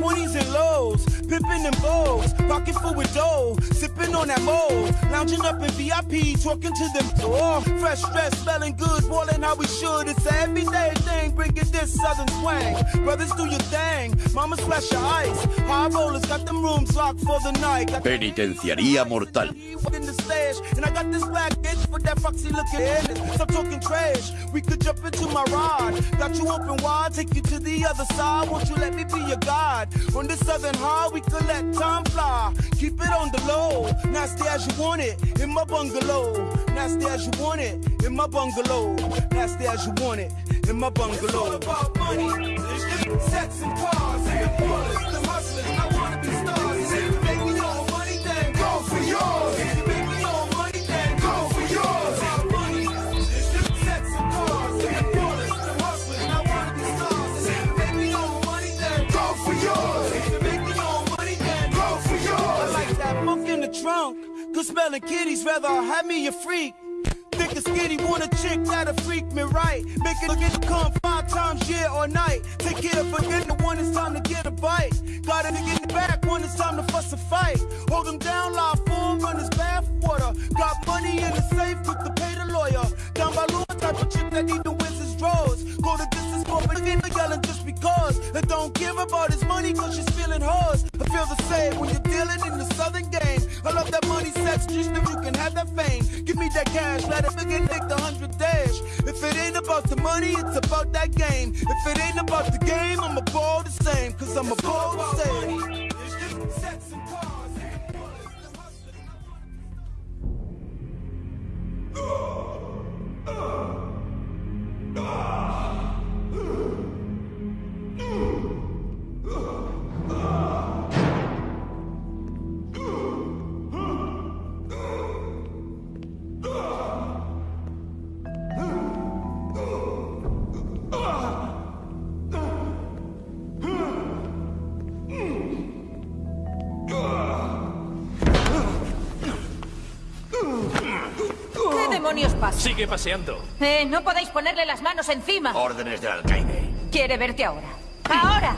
20s and lows, pimping them bows, pocket full with dough, sipping on that mold, lounging up in VIP, talking to them. Oh, fresh dress, smelling good, balling how we should. It's an everyday thing, bringing this southern swang. Brothers, do your thing, mama splash your ice. High rollers got them rooms locked for the night. Got Penitenciaría mortal. In the with that foxy looking ass. Stop talking trash. We could jump into my ride. Got you open wide, take you to the other side. Won't you let me be your guide? On this southern high, we could let time fly. Keep it on the low, nasty as you want it in my bungalow. Nasty as you want it in my bungalow. Nasty as you want it in my bungalow. It's all about money, sex and cars, and the the hustlers. I wanna be stars. All money, go for yours. Good smelling kitties, rather have me a freak. Thick and skinny, want a chick that'll freak me right. Make it get to come five times year or night. Take care of forgetting one it's time to get a bite. Got a nigga in the back when it's time to fuss a fight. Hold him down, lie for run his bath water. Got money in the safe, quick to pay the lawyer. Down by Lou, type of chick that even wins his drawers. Go the distance for but again, yelling just because. And don't give about his money cause she's feeling hers. I feel the same when you're dealing in the southern game. I love that money sex, just if you can have that fame. Give me that cash, let it forget Nick the hundred dash. If it ain't about the money, it's about that game. If it ain't about the game, I'm a ball the same. Cause I'm a ball the same. Sex and Ah! Demonios pasa? Sigue paseando. Eh, no podéis ponerle las manos encima. Órdenes del alcaide. Quiere verte ahora. ¡Ahora!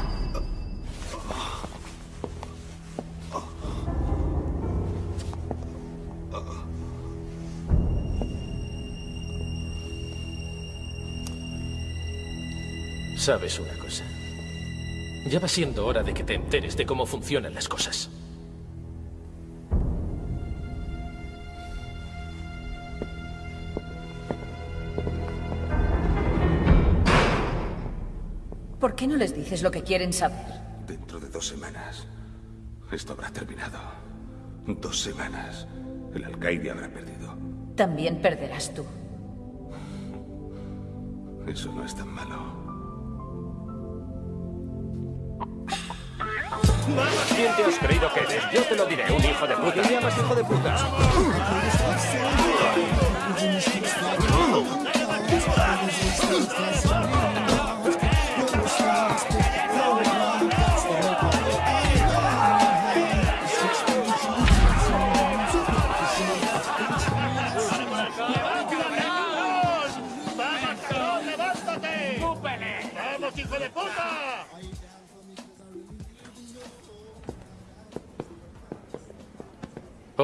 ¿Sabes una cosa? Ya va siendo hora de que te enteres de cómo funcionan las cosas. No les dices lo que quieren saber? Dentro de dos semanas, esto habrá terminado. Dos semanas. El alcaide habrá perdido. También perderás tú. Eso no es tan malo. ¿Quién te has creído que eres? Yo te lo diré, un hijo de puta. ¿Qué llamas hijo de puta?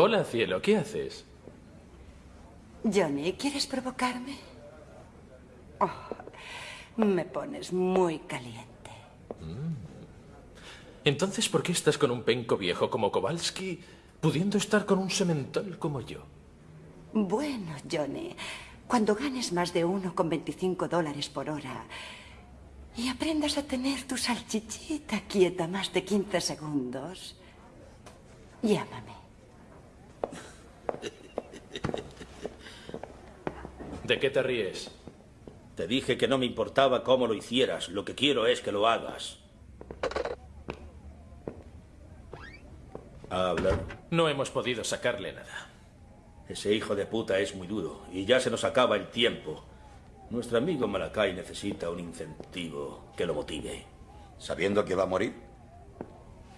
Hola, cielo, ¿qué haces? Johnny, ¿quieres provocarme? Oh, me pones muy caliente. Entonces, ¿por qué estás con un penco viejo como Kowalski, pudiendo estar con un semental como yo? Bueno, Johnny, cuando ganes más de 1,25 dólares por hora y aprendas a tener tu salchichita quieta más de 15 segundos, llámame. ¿De qué te ríes? Te dije que no me importaba cómo lo hicieras. Lo que quiero es que lo hagas. Habla. No hemos podido sacarle nada. Ese hijo de puta es muy duro y ya se nos acaba el tiempo. Nuestro amigo Malakai necesita un incentivo que lo motive. ¿Sabiendo que va a morir?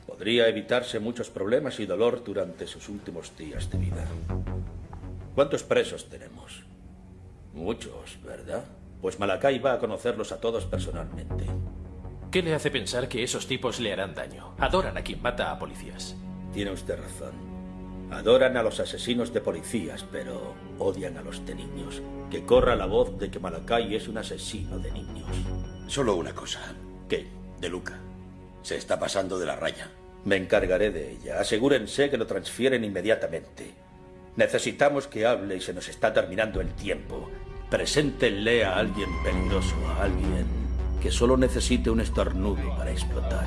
Podría evitarse muchos problemas y dolor durante sus últimos días de vida. ¿Cuántos presos tenemos? Muchos, ¿verdad? Pues Malakai va a conocerlos a todos personalmente. ¿Qué le hace pensar que esos tipos le harán daño? Adoran a quien mata a policías. Tiene usted razón. Adoran a los asesinos de policías, pero odian a los de niños. Que corra la voz de que Malakai es un asesino de niños. Solo una cosa. ¿Qué? De Luca. Se está pasando de la raya. Me encargaré de ella. Asegúrense que lo transfieren inmediatamente. Necesitamos que hable y se nos está terminando el tiempo. Preséntenle a alguien peligroso, a alguien que solo necesite un estornudo para explotar.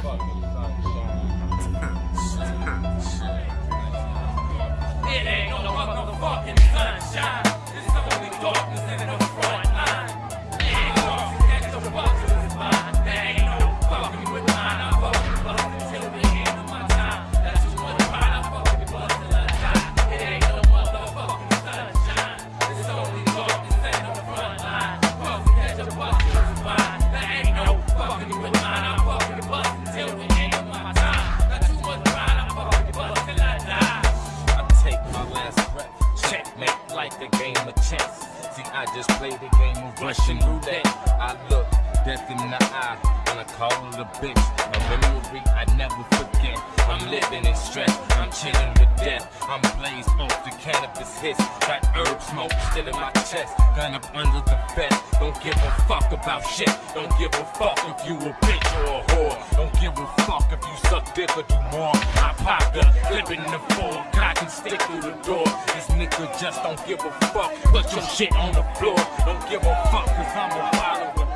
Just played the game of Russian roulette. I look death in the eye when I call it a bitch. A memory I never forget. I'm living in stress. I'm chilling to death. I'm blazed off the cannabis hiss. Got herb smoke still in my chest. Gun up under the vest. Don't give a fuck about shit. Don't give a fuck if you a bitch or a whore. Don't give a fuck if you suck dick or do more. I pop the flip in the four. Cock and stick through the door. This nigga just don't give a fuck. Put your shit on the floor. Don't give a fuck cause I'm a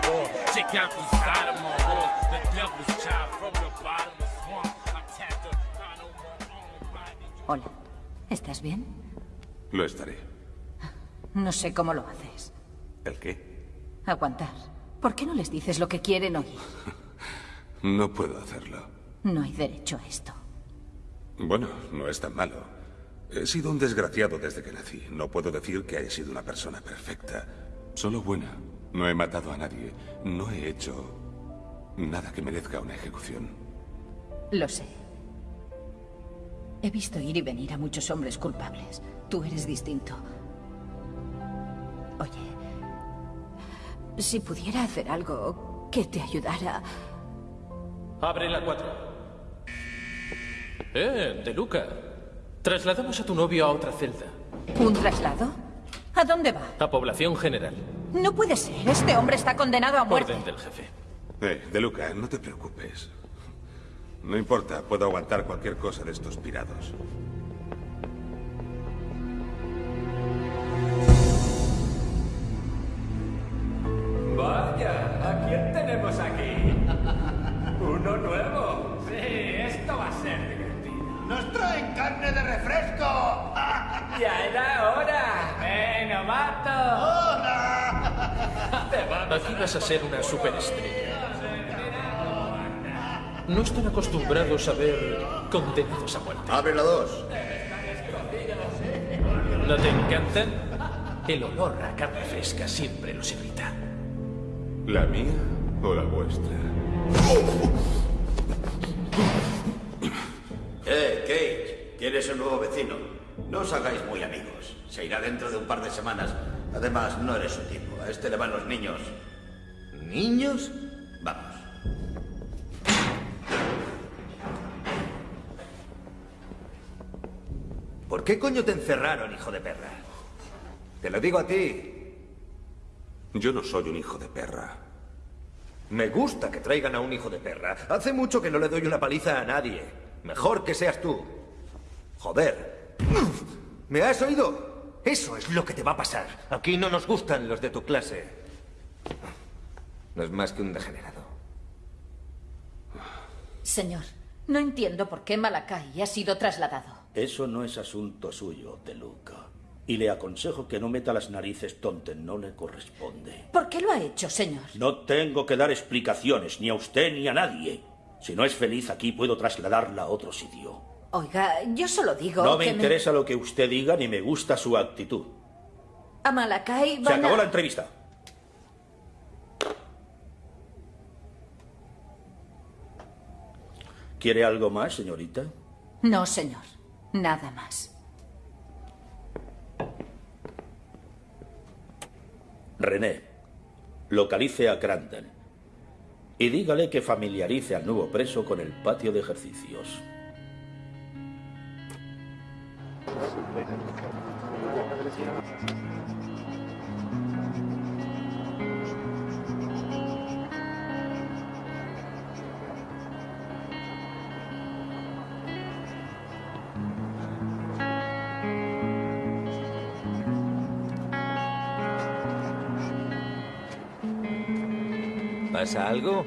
war. Check out the side of Hola. ¿Estás bien? Lo estaré. No sé cómo lo haces. ¿El qué? Aguantar. ¿Por qué no les dices lo que quieren oír? No puedo hacerlo. No hay derecho a esto. Bueno, no es tan malo. He sido un desgraciado desde que nací. No puedo decir que haya sido una persona perfecta. Solo buena. No he matado a nadie. No he hecho nada que merezca una ejecución. Lo sé. He visto ir y venir a muchos hombres culpables. Tú eres distinto. Oye, si pudiera hacer algo que te ayudara... Abre la 4. Eh, De Luca. Trasladamos a tu novio a otra celda. ¿Un traslado? ¿A dónde va? A población general. No puede ser. Este hombre está condenado a muerte. Orden del jefe. Eh, De Luca, no te preocupes. No importa, puedo aguantar cualquier cosa de estos pirados. Vaya, ¿a quién tenemos aquí? Uno nuevo. Sí, esto va a ser divertido. ¡Nos traen carne de refresco! Ya era hora. ¡Ven, mato! Aquí vas a ser una superestrella. No están acostumbrados a ver condenados a muerte. Abre la dos. ¿No te encantan? El olor a carne fresca siempre los irrita. ¿La mía o la vuestra? Eh, Kate, ¿quieres un nuevo vecino? No os hagáis muy amigos. Se irá dentro de un par de semanas. Además, no eres su tipo. A este le van los niños. ¿Niños? ¿Por qué coño te encerraron, hijo de perra? Te lo digo a ti. Yo no soy un hijo de perra. Me gusta que traigan a un hijo de perra. Hace mucho que no le doy una paliza a nadie. Mejor que seas tú. Joder. ¿Me has oído? Eso es lo que te va a pasar. Aquí no nos gustan los de tu clase. No es más que un degenerado. Señor, no entiendo por qué Malakai ha sido trasladado. Eso no es asunto suyo, De Luca. Y le aconsejo que no meta las narices donde no le corresponde. ¿Por qué lo ha hecho, señor? No tengo que dar explicaciones, ni a usted ni a nadie. Si no es feliz aquí, puedo trasladarla a otro sitio. Oiga, yo solo digo No me que interesa lo que usted diga, ni me gusta su actitud. A Malakai Se van acabó a... la entrevista. ¿Quiere algo más, señorita? No, señor. Nada más. René, localice a Crandon. Y dígale que familiarice al nuevo preso con el patio de ejercicios. ¿Pasa algo?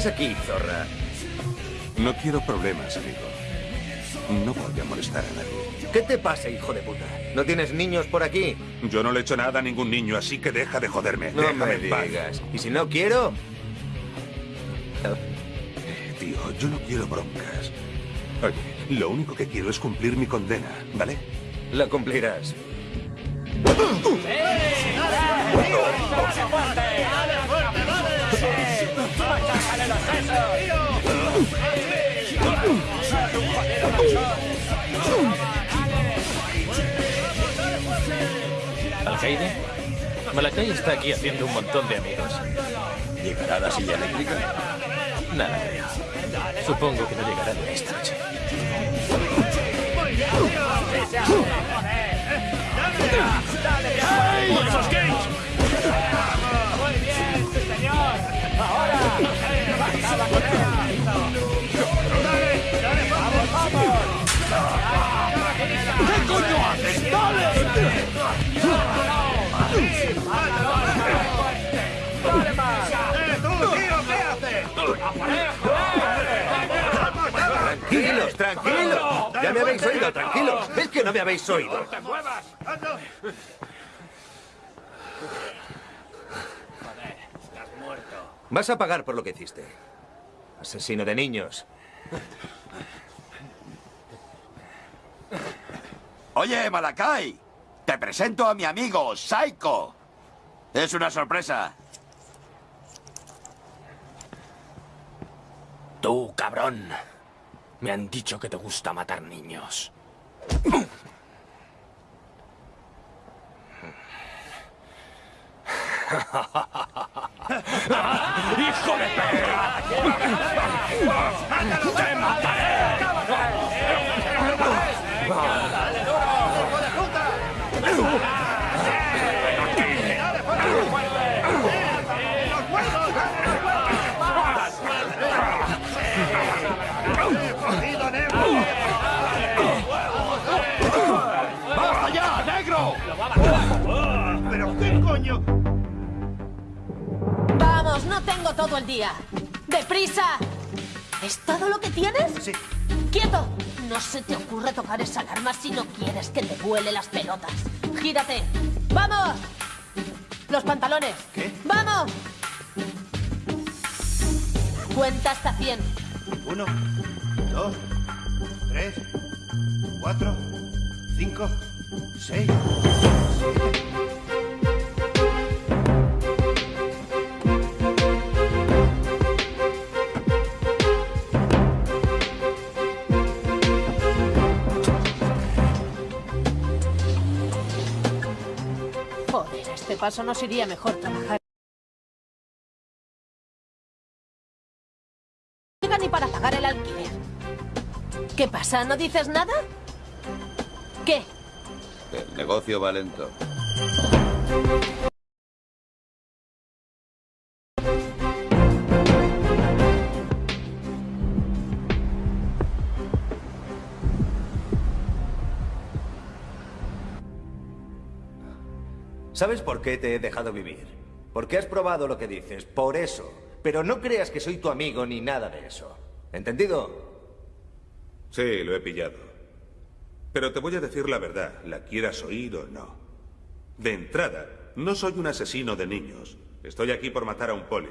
Haces aquí, zorra? No quiero problemas, amigo. No voy a molestar a nadie. ¿Qué te pasa, hijo de puta? ¿No tienes niños por aquí? Yo no le he hecho nada a ningún niño, así que deja de joderme. No Déjame me en paz. digas. ¿Y si no quiero? Tío, yo no quiero broncas. Oye, lo único que quiero es cumplir mi condena, ¿vale? La cumplirás. ¿Alcaide? Malakai está aquí haciendo un montón de amigos. ¿Llegará la silla eléctrica? Nada. Supongo que no llegará ni esta noche. ¡Esos Gates! Muy bien, señor. Ahora. ¿Qué coño haces? ¡Dale! Tranquilos, tranquilos. Ya me habéis oído, tranquilos. Es que no me habéis oído. ¡No te muevas! Estás muerto. Vas a pagar por lo que hiciste. Asesino de niños. Oye, Malakai, te presento a mi amigo, Psycho. Es una sorpresa. Tú, cabrón. Me han dicho que te gusta matar niños. ¡Hijo de perra! ¡Te mataré! ¡Basta Vamos, no tengo todo el día. ¡Deprisa! ¿Es todo lo que tienes? Sí. ¡Quieto! No se te ocurre tocar esa alarma si no quieres que te vuele las pelotas. ¡Gírate! ¡Vamos! Los pantalones. ¿Qué? ¡Vamos! Cuenta hasta 100. Uno, dos, tres, cuatro, cinco, seis, siete. Este paso nos iría mejor trabajar. Ni para pagar el alquiler. ¿Qué pasa? ¿No dices nada? ¿Qué? El negocio va lento. ¿Sabes por qué te he dejado vivir? Porque has probado lo que dices, por eso. Pero no creas que soy tu amigo ni nada de eso. ¿Entendido? Sí, lo he pillado. Pero te voy a decir la verdad, la quieras oír o no. De entrada, no soy un asesino de niños. Estoy aquí por matar a un poli.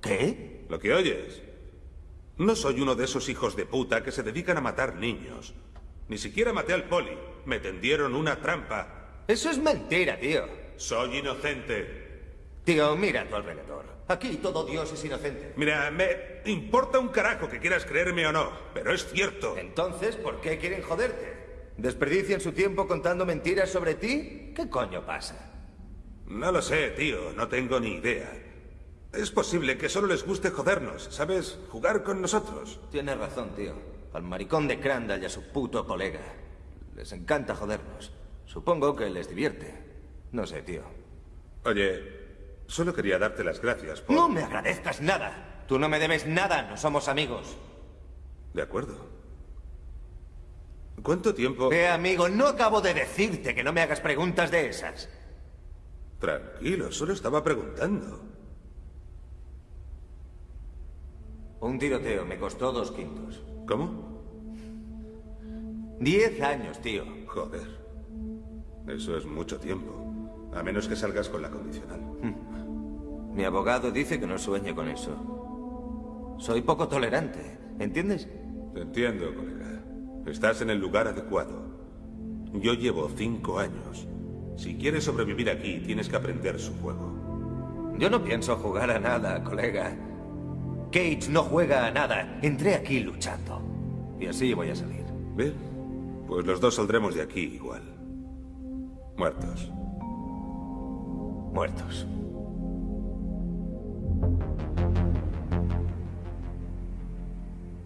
¿Qué? ¿Lo que oyes? No soy uno de esos hijos de puta que se dedican a matar niños. Ni siquiera maté al poli. Me tendieron una trampa. Eso es mentira, tío. Soy inocente. Tío, mira a tu alrededor. Aquí todo Dios es inocente. Mira, me importa un carajo que quieras creerme o no, pero es cierto. Entonces, ¿por qué quieren joderte? ¿Desperdician su tiempo contando mentiras sobre ti? ¿Qué coño pasa? No lo sé, tío, no tengo ni idea. Es posible que solo les guste jodernos, ¿sabes? Jugar con nosotros. Tienes razón, tío. Al maricón de Crandall y a su puto colega. Les encanta jodernos. Supongo que les divierte. No sé, tío. Oye, solo quería darte las gracias por... No me agradezcas nada. Tú no me debes nada, no somos amigos. De acuerdo. ¿Cuánto tiempo...? Eh, amigo, no acabo de decirte que no me hagas preguntas de esas. Tranquilo, solo estaba preguntando. Un tiroteo me costó dos quintos. ¿Cómo? Diez años, tío. Joder. Eso es mucho tiempo. A menos que salgas con la condicional. Mi abogado dice que no sueñe con eso. Soy poco tolerante, ¿entiendes? Te entiendo, colega. Estás en el lugar adecuado. Yo llevo cinco años. Si quieres sobrevivir aquí, tienes que aprender su juego. Yo no pienso jugar a nada, colega. Cage no juega a nada. Entré aquí luchando. Y así voy a salir. Bien. Pues los dos saldremos de aquí igual. Muertos. Muertos.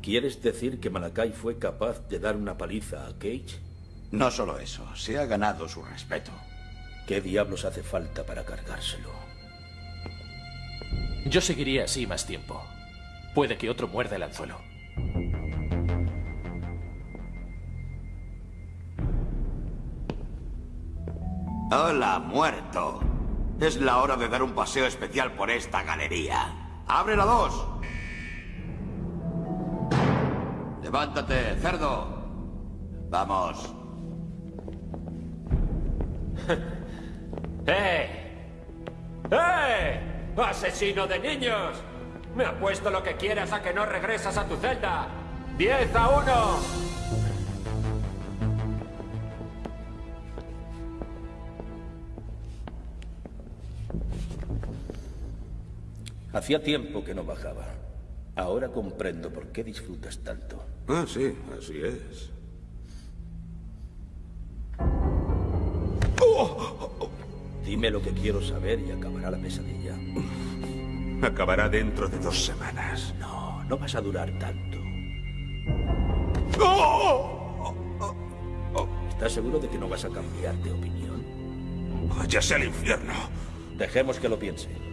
¿Quieres decir que Malakai fue capaz de dar una paliza a Cage? No solo eso, se ha ganado su respeto. ¿Qué diablos hace falta para cargárselo? Yo seguiría así más tiempo. Puede que otro muerda el anzuelo. Hola, muerto. Es la hora de dar un paseo especial por esta galería. ¡Abre la dos! Levántate, cerdo. Vamos. ¡Eh! ¡Eh! ¡Asesino de niños! Me apuesto lo que quieras a que no regresas a tu celda. ¡Diez a uno! Hacía tiempo que no bajaba. Ahora comprendo por qué disfrutas tanto. Ah, sí, así es. Dime lo que quiero saber y acabará la pesadilla. Acabará dentro de dos semanas. No, no vas a durar tanto. ¿Estás seguro de que no vas a cambiar de opinión? Váyase al infierno. Dejemos que lo piense.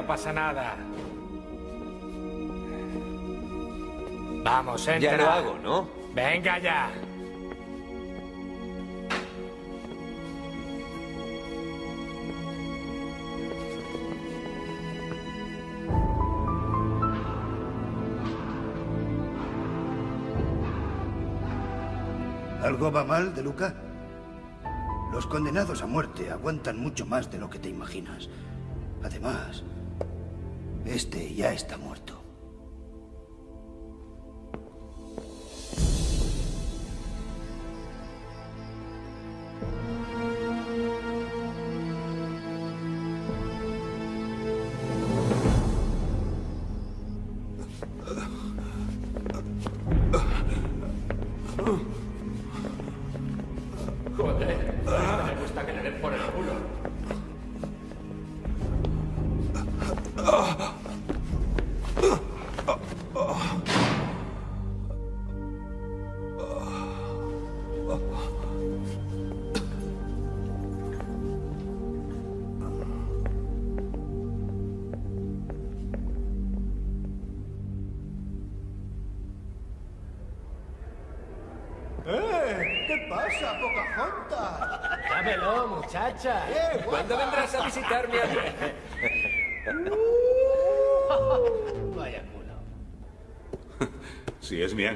No pasa nada. Vamos, entra. Ya lo hago, ¿no? Venga ya. ¿Algo va mal, De Luca? Los condenados a muerte aguantan mucho más de lo que te imaginas. Además, este ya está muerto.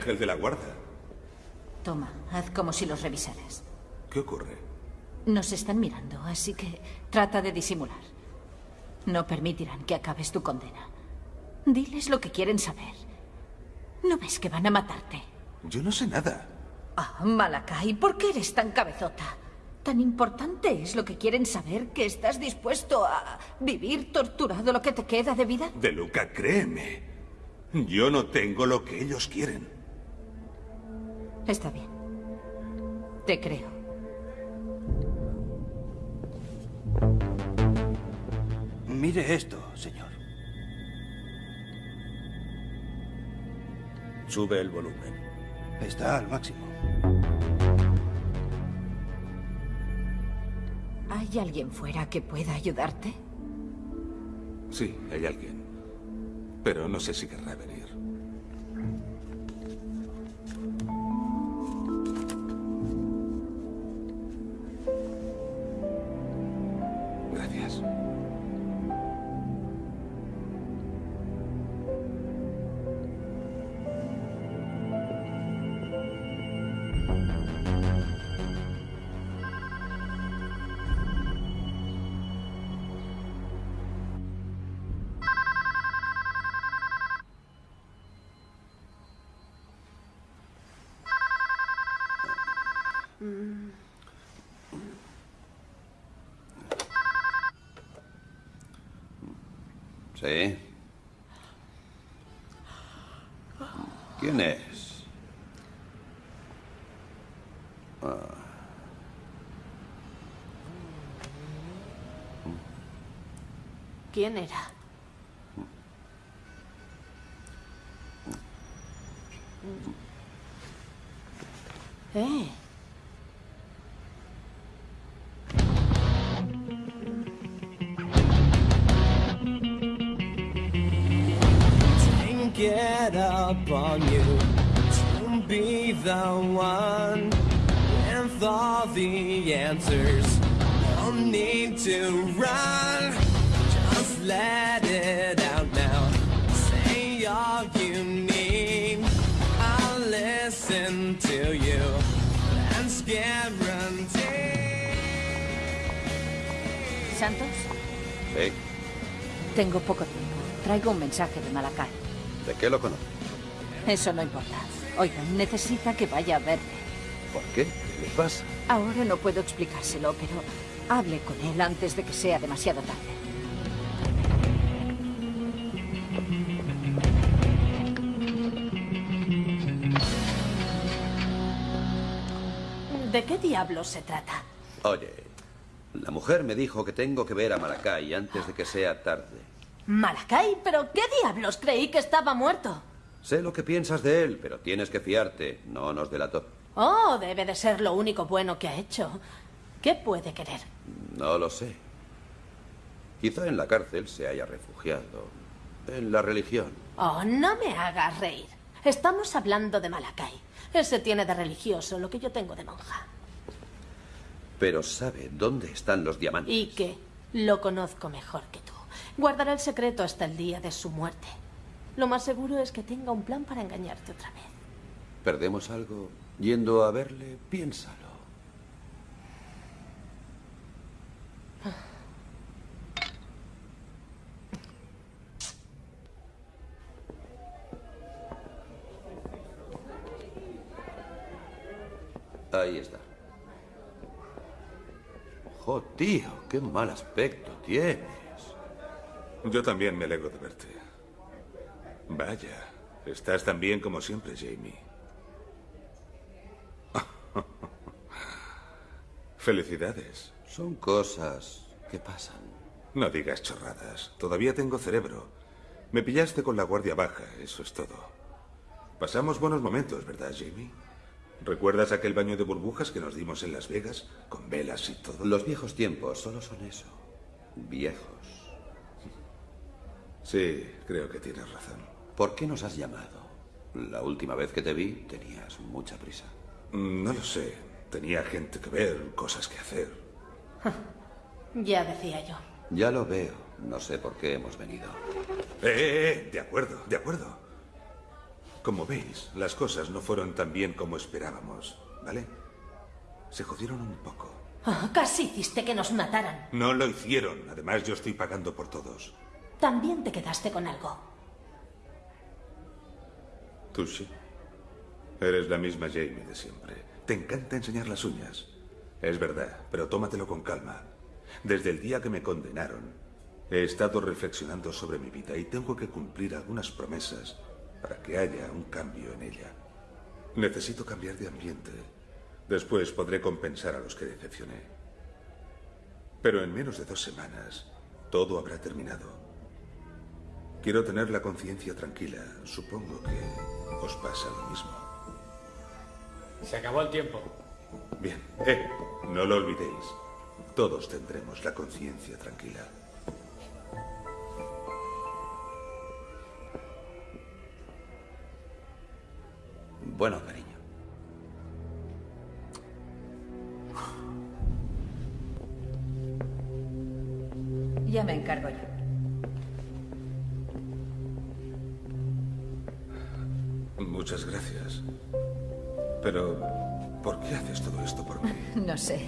Ángel de la guarda. Toma, haz como si los revisaras. ¿Qué ocurre? Nos están mirando, así que trata de disimular. No permitirán que acabes tu condena. Diles lo que quieren saber. ¿No ves que van a matarte? Yo no sé nada. Ah, Malakai, ¿por qué eres tan cabezota? ¿Tan importante es lo que quieren saber que estás dispuesto a vivir torturado lo que te queda de vida? De Luca, créeme. Yo no tengo lo que ellos quieren. Está bien. Te creo. Mire esto, señor. Sube el volumen. Está al máximo. ¿Hay alguien fuera que pueda ayudarte? Sí, hay alguien. Pero no sé si querrá venir. ¿Quién era? Eh. It up on you to be the one with all the answers. No need to run, let it out now. Say all you need, I'll listen to you. That's guaranteed. ¿Santos? sí. Tengo poco tiempo. Traigo un mensaje de Malakai. ¿De qué lo conoce? Eso no importa. Oiga, necesita que vaya a verle. ¿Por qué? ¿Qué le pasa? Ahora no puedo explicárselo, pero hable con él antes de que sea demasiado tarde. ¿De qué diablos se trata? Oye, la mujer me dijo que tengo que ver a Maracay antes de que sea tarde. Malakai, pero ¿qué diablos? Creí que estaba muerto. Sé lo que piensas de él, pero tienes que fiarte. No nos delató. Oh, debe de ser lo único bueno que ha hecho. ¿Qué puede querer? No lo sé. Quizá en la cárcel se haya refugiado. En la religión. Oh, no me hagas reír. Estamos hablando de Malakai. Ese tiene de religioso lo que yo tengo de monja. Pero sabe dónde están los diamantes. ¿Y qué? Lo conozco mejor que tú. Guardará el secreto hasta el día de su muerte. Lo más seguro es que tenga un plan para engañarte otra vez. ¿Perdemos algo yendo a verle? Piénsalo. Ahí está. Jo, tío, qué mal aspecto tienes. Yo también me alegro de verte. Vaya, estás tan bien como siempre, Jamie. Felicidades. Son cosas que pasan. No digas chorradas. Todavía tengo cerebro. Me pillaste con la guardia baja, eso es todo. Pasamos buenos momentos, ¿verdad, Jamie? ¿Recuerdas aquel baño de burbujas que nos dimos en Las Vegas? Con velas y todo. Los viejos tiempos solo son eso. Viejos. Sí, creo que tienes razón. ¿Por qué nos has llamado? La última vez que te vi tenías mucha prisa. No lo sé. Tenía gente que ver, cosas que hacer. Ya decía yo. Ya lo veo. No sé por qué hemos venido. Eh, eh, eh, de acuerdo, de acuerdo. Como veis, las cosas no fueron tan bien como esperábamos, ¿vale? Se jodieron un poco. Ah, casi hiciste que nos mataran. No lo hicieron. Además, yo estoy pagando por todos. También te quedaste con algo. Tú sí. Eres la misma Jamie de siempre. Te encanta enseñar las uñas. Es verdad, pero tómatelo con calma. Desde el día que me condenaron, he estado reflexionando sobre mi vida y tengo que cumplir algunas promesas para que haya un cambio en ella. Necesito cambiar de ambiente. Después podré compensar a los que decepcioné. Pero en menos de dos semanas, todo habrá terminado. Quiero tener la conciencia tranquila. Supongo que os pasa lo mismo. Se acabó el tiempo. Bien. Eh, no lo olvidéis. Todos tendremos la conciencia tranquila. Bueno, cariño. Ya me encargo yo. Muchas gracias. Pero, ¿por qué haces todo esto por mí? No sé.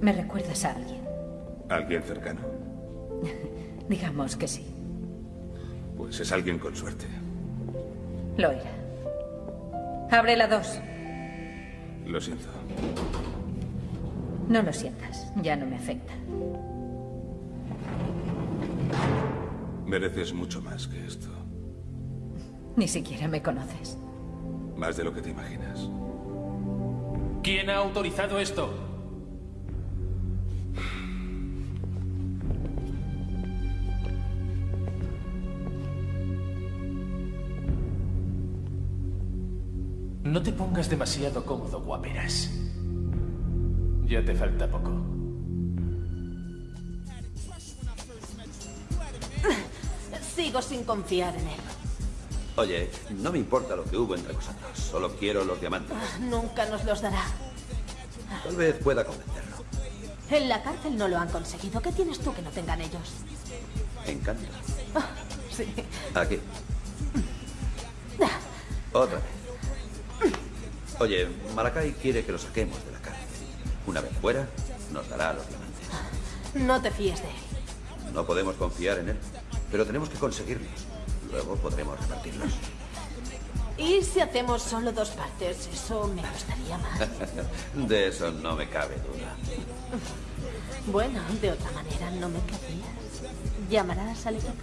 ¿Me recuerdas a alguien? ¿Alguien cercano? Digamos que sí. Pues es alguien con suerte. Lo era. Abre la dos. Lo siento. No lo sientas. Ya no me afecta. Mereces mucho más que esto. Ni siquiera me conoces. Más de lo que te imaginas. ¿Quién ha autorizado esto? No te pongas demasiado cómodo, guaperas. Ya te falta poco. Sigo sin confiar en él. Oye, no me importa lo que hubo entre vosotros. Solo quiero los diamantes. Ah, Nunca nos los dará. Tal vez pueda convencerlo. En la cárcel no lo han conseguido. ¿Qué tienes tú que no tengan ellos? Encanta. Ah, sí. Aquí. Otra vez. Oye, Malakai quiere que lo saquemos de la cárcel. Una vez fuera, nos dará los diamantes. No te fíes de él. No podemos confiar en él, pero tenemos que conseguirlos. Luego podremos repartirlos. ¿Y si hacemos solo dos partes? Eso me gustaría más. De eso no me cabe duda. Bueno, de otra manera no me querrías. ¿Llamarás al equipo?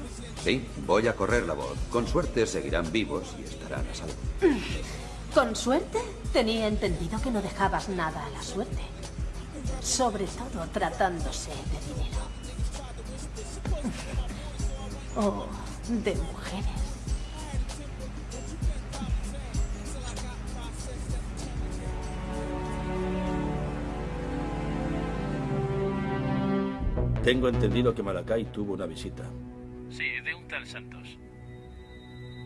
Sí, voy a correr la voz. Con suerte seguirán vivos y estarán a salvo. Con suerte, tenía entendido que no dejabas nada a la suerte. Sobre todo tratándose de dinero. O de mujeres. Tengo entendido que Malakai tuvo una visita. Sí, de un tal Santos.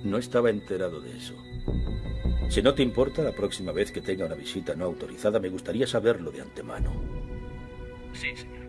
No estaba enterado de eso. Si no te importa, la próxima vez que tenga una visita no autorizada, me gustaría saberlo de antemano. Sí, señor.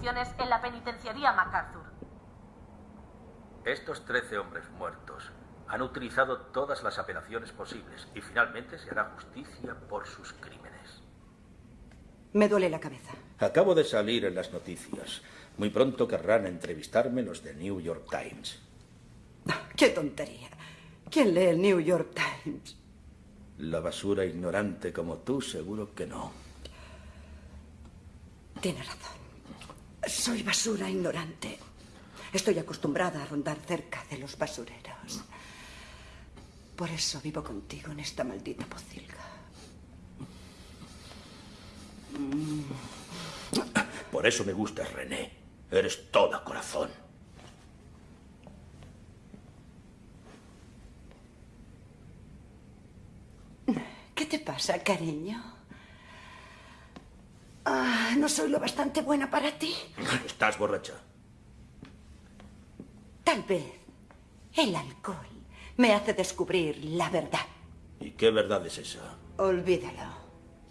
Ejecuciones en la penitenciaría MacArthur. Estos 13 hombres muertos han utilizado todas las apelaciones posibles y finalmente se hará justicia por sus crímenes. Me duele la cabeza. Acabo de salir en las noticias. Muy pronto querrán entrevistarme los de New York Times. ¡Qué tontería! ¿Quién lee el New York Times? La basura ignorante como tú, seguro que no. Tiene razón. Soy basura ignorante. Estoy acostumbrada a rondar cerca de los basureros. Por eso vivo contigo en esta maldita pocilga. Por eso me gustas, René. Eres toda corazón. ¿Qué te pasa, cariño? Ah, ¿No soy lo bastante buena para ti? Estás borracha. Tal vez el alcohol me hace descubrir la verdad. ¿Y qué verdad es esa? Olvídalo.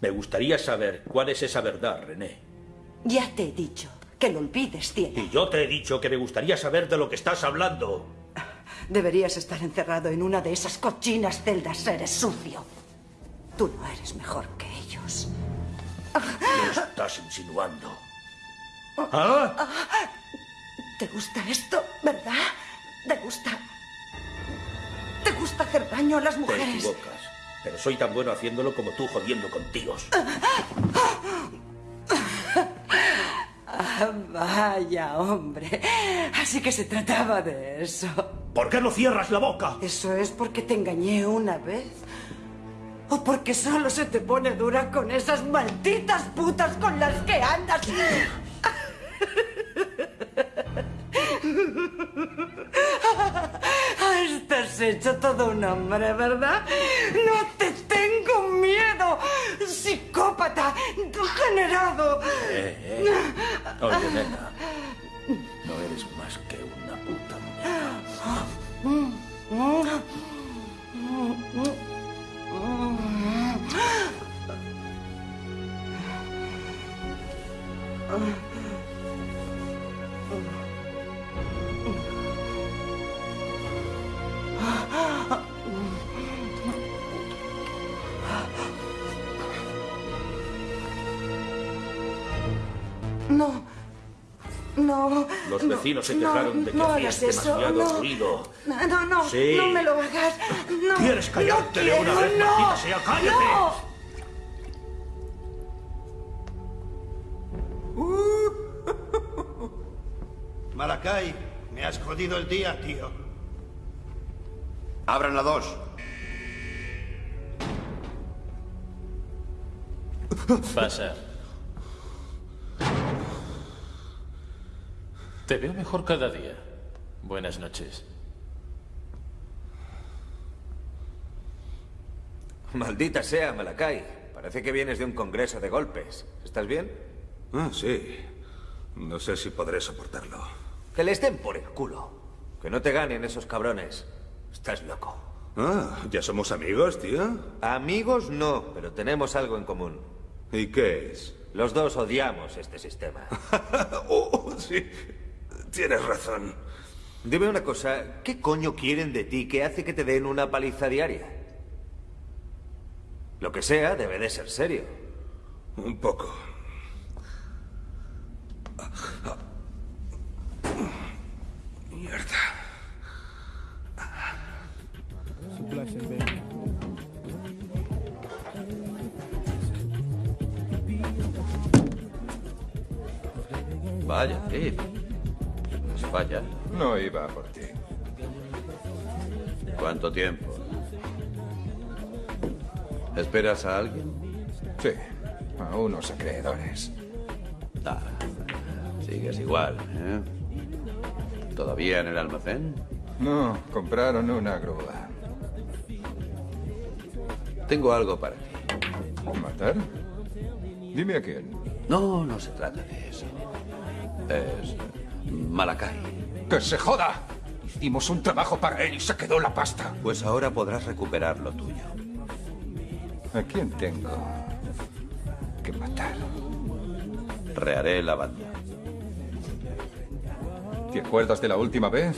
Me gustaría saber cuál es esa verdad, René. Ya te he dicho que lo olvides, cielo. Y yo te he dicho que me gustaría saber de lo que estás hablando. Deberías estar encerrado en una de esas cochinas celdas. Eres sucio. Tú no eres mejor que ellos. ¿Qué estás insinuando? ¿Ah? ¿Te gusta esto, verdad? ¿Te gusta? ¿Te gusta hacer daño a las Te mujeres? equivocas. Pero soy tan bueno haciéndolo como tú jodiendo con tíos. Ah, vaya, hombre. Así que se trataba de eso. ¿Por qué no cierras la boca? ¿Eso es porque te engañé una vez? ¿O porque solo se te pone dura con esas malditas putas con las que andas? Estás hecho todo un hombre, ¿verdad? No te tengo miedo, psicópata, degenerado. Eh, eh. Oye, nena. No eres más que una puta No, no. Los no, vecinos se no, quejaron de que no hacías hagas eso, demasiado no. ruido. No, no, no, Sí. no me lo hagas. No, ¿Quieres callarte no de una vez, no, maldita sea? ¡Cállate! no. Malakai, me has jodido el día, tío. Abran la dos. Pasa. Te veo mejor cada día. Buenas noches. Maldita sea, Malakai. Parece que vienes de un congreso de golpes. ¿Estás bien? Ah, sí. No sé si podré soportarlo. Que les den por el culo. Que no te ganen esos cabrones. Estás loco. Ah, ¿ya somos amigos, tío? Amigos no, pero tenemos algo en común. ¿Y qué es? Los dos odiamos este sistema. oh, sí. Tienes razón. Dime una cosa, ¿qué coño quieren de ti que hace que te den una paliza diaria? Lo que sea debe de ser serio. Un poco. Mierda. Vaya, Phil. Falla. No iba por ti. ¿Cuánto tiempo? ¿Esperas a alguien? Sí, a unos acreedores. Ah, sigues igual, ¿eh? ¿Todavía en el almacén? No, compraron una grúa. Tengo algo para ti. ¿Matar? Dime a quién. No, no se trata de eso. Es Malakai. ¡Que se joda! Hicimos un trabajo para él y se quedó la pasta. Pues ahora podrás recuperar lo tuyo. ¿A quién tengo que matar? Reharé la banda. ¿Te acuerdas de la última vez?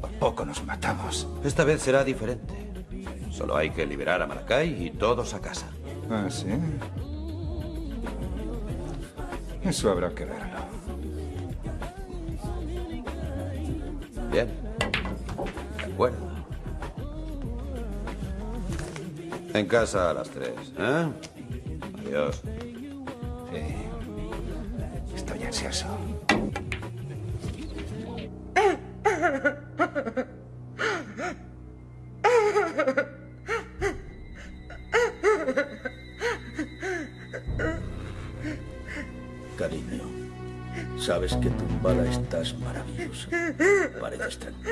Por poco nos matamos. Esta vez será diferente. Solo hay que liberar a Malakai y todos a casa. ¿Ah, sí? Eso habrá que verlo. En casa a las tres, ¿eh? Adiós. Estoy ansioso. Cariño, sabes que tumbada estás maravillosa. Pareces tranquila,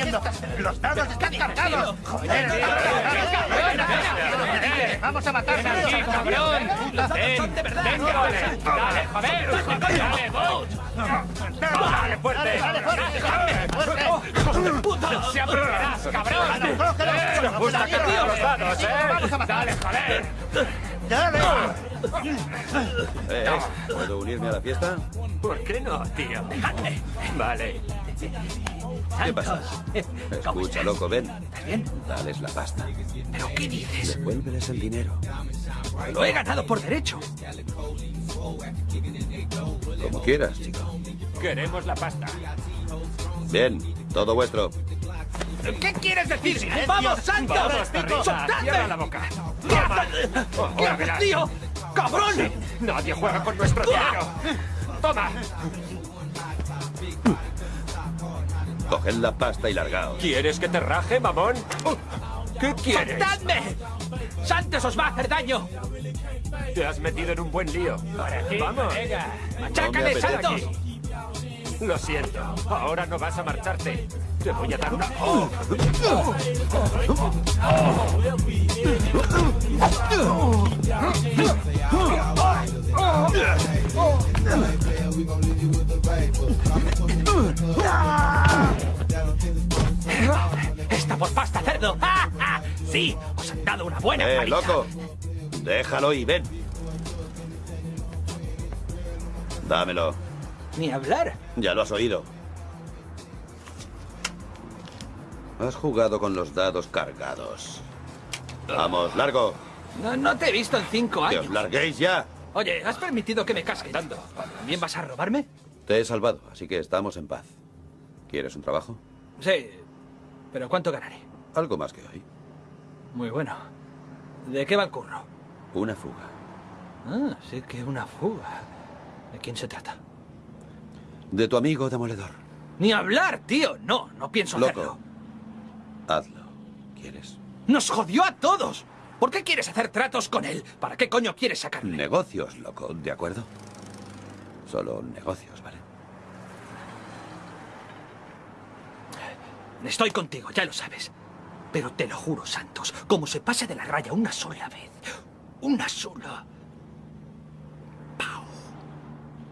haciendo? ¡Los dados están cargados! ¡Joder! ¡Vamos a matar ¡Ven aquí, cabrón! ¡Ven! ¡Venga! ¡Dale, joder! ¡Dale, Boat! ¡Dale fuerte! ¡Dale fuerte! ¡Hijos de puta! ¡Se aprovecharás, cabrón! ¡Eh! ¡Me gusta que tío los dados, eh! ¡Dale, joder! ¡Dale! Eh, ¿Puedo unirme a la fiesta? ¿Por qué no, tío? Vale. ¿Qué pasa? Escucha, loco, ven. bien? Dales la pasta. ¿Pero qué dices? Devuélveles el dinero. Lo he ganado por derecho. Como quieras, chico. Queremos la pasta. Bien, todo vuestro. ¿Qué quieres decir? Silencio. ¡Vamos, Santos! ¡Vamos! ¡Soltadme! ¡Cierra la boca! ¿Qué haces, tío? ¡Cabrón! Nadie juega con nuestro dinero. ¡Toma! Coged la pasta y largaos. ¿Quieres que te raje, mamón? ¿Qué quieres? ¡Soltadme! ¡Santos os va a hacer daño! Te has metido en un buen lío. ¡Vamos! ¡Venga! ¡Machácale, No Santos! Lo siento. Ahora no vas a marcharte. Te voy a dar una... ¡Está por pasta, cerdo! ¡Sí! ¡Os han dado una buena Eh, paliza! loco. Déjalo y ven. Dámelo. Ni hablar. Ya lo has oído. Has jugado con los dados cargados. Vamos, largo. No, no te he visto en cinco Que años. os larguéis ya. Oye, ¿has permitido que me casque dando? ¿También vas a robarme? Te he salvado, así que estamos en paz. ¿Quieres un trabajo? Sí. ¿Pero cuánto ganaré? Algo más que hoy. Muy bueno. ¿De qué va el curro? Una fuga. Ah, sí que una fuga. ¿De quién se trata? De tu amigo demoledor. Ni hablar, tío. No, no pienso Loco. hacerlo. Hazlo. ¿Quieres? ¡Nos jodió a todos! ¿Por qué quieres hacer tratos con él? ¿Para qué coño quieres sacarle? Negocios, loco, ¿de acuerdo? Solo negocios, ¿vale? Estoy contigo, ya lo sabes. Pero te lo juro, Santos, como se pase de la raya una sola vez, una sola... ¡Pau!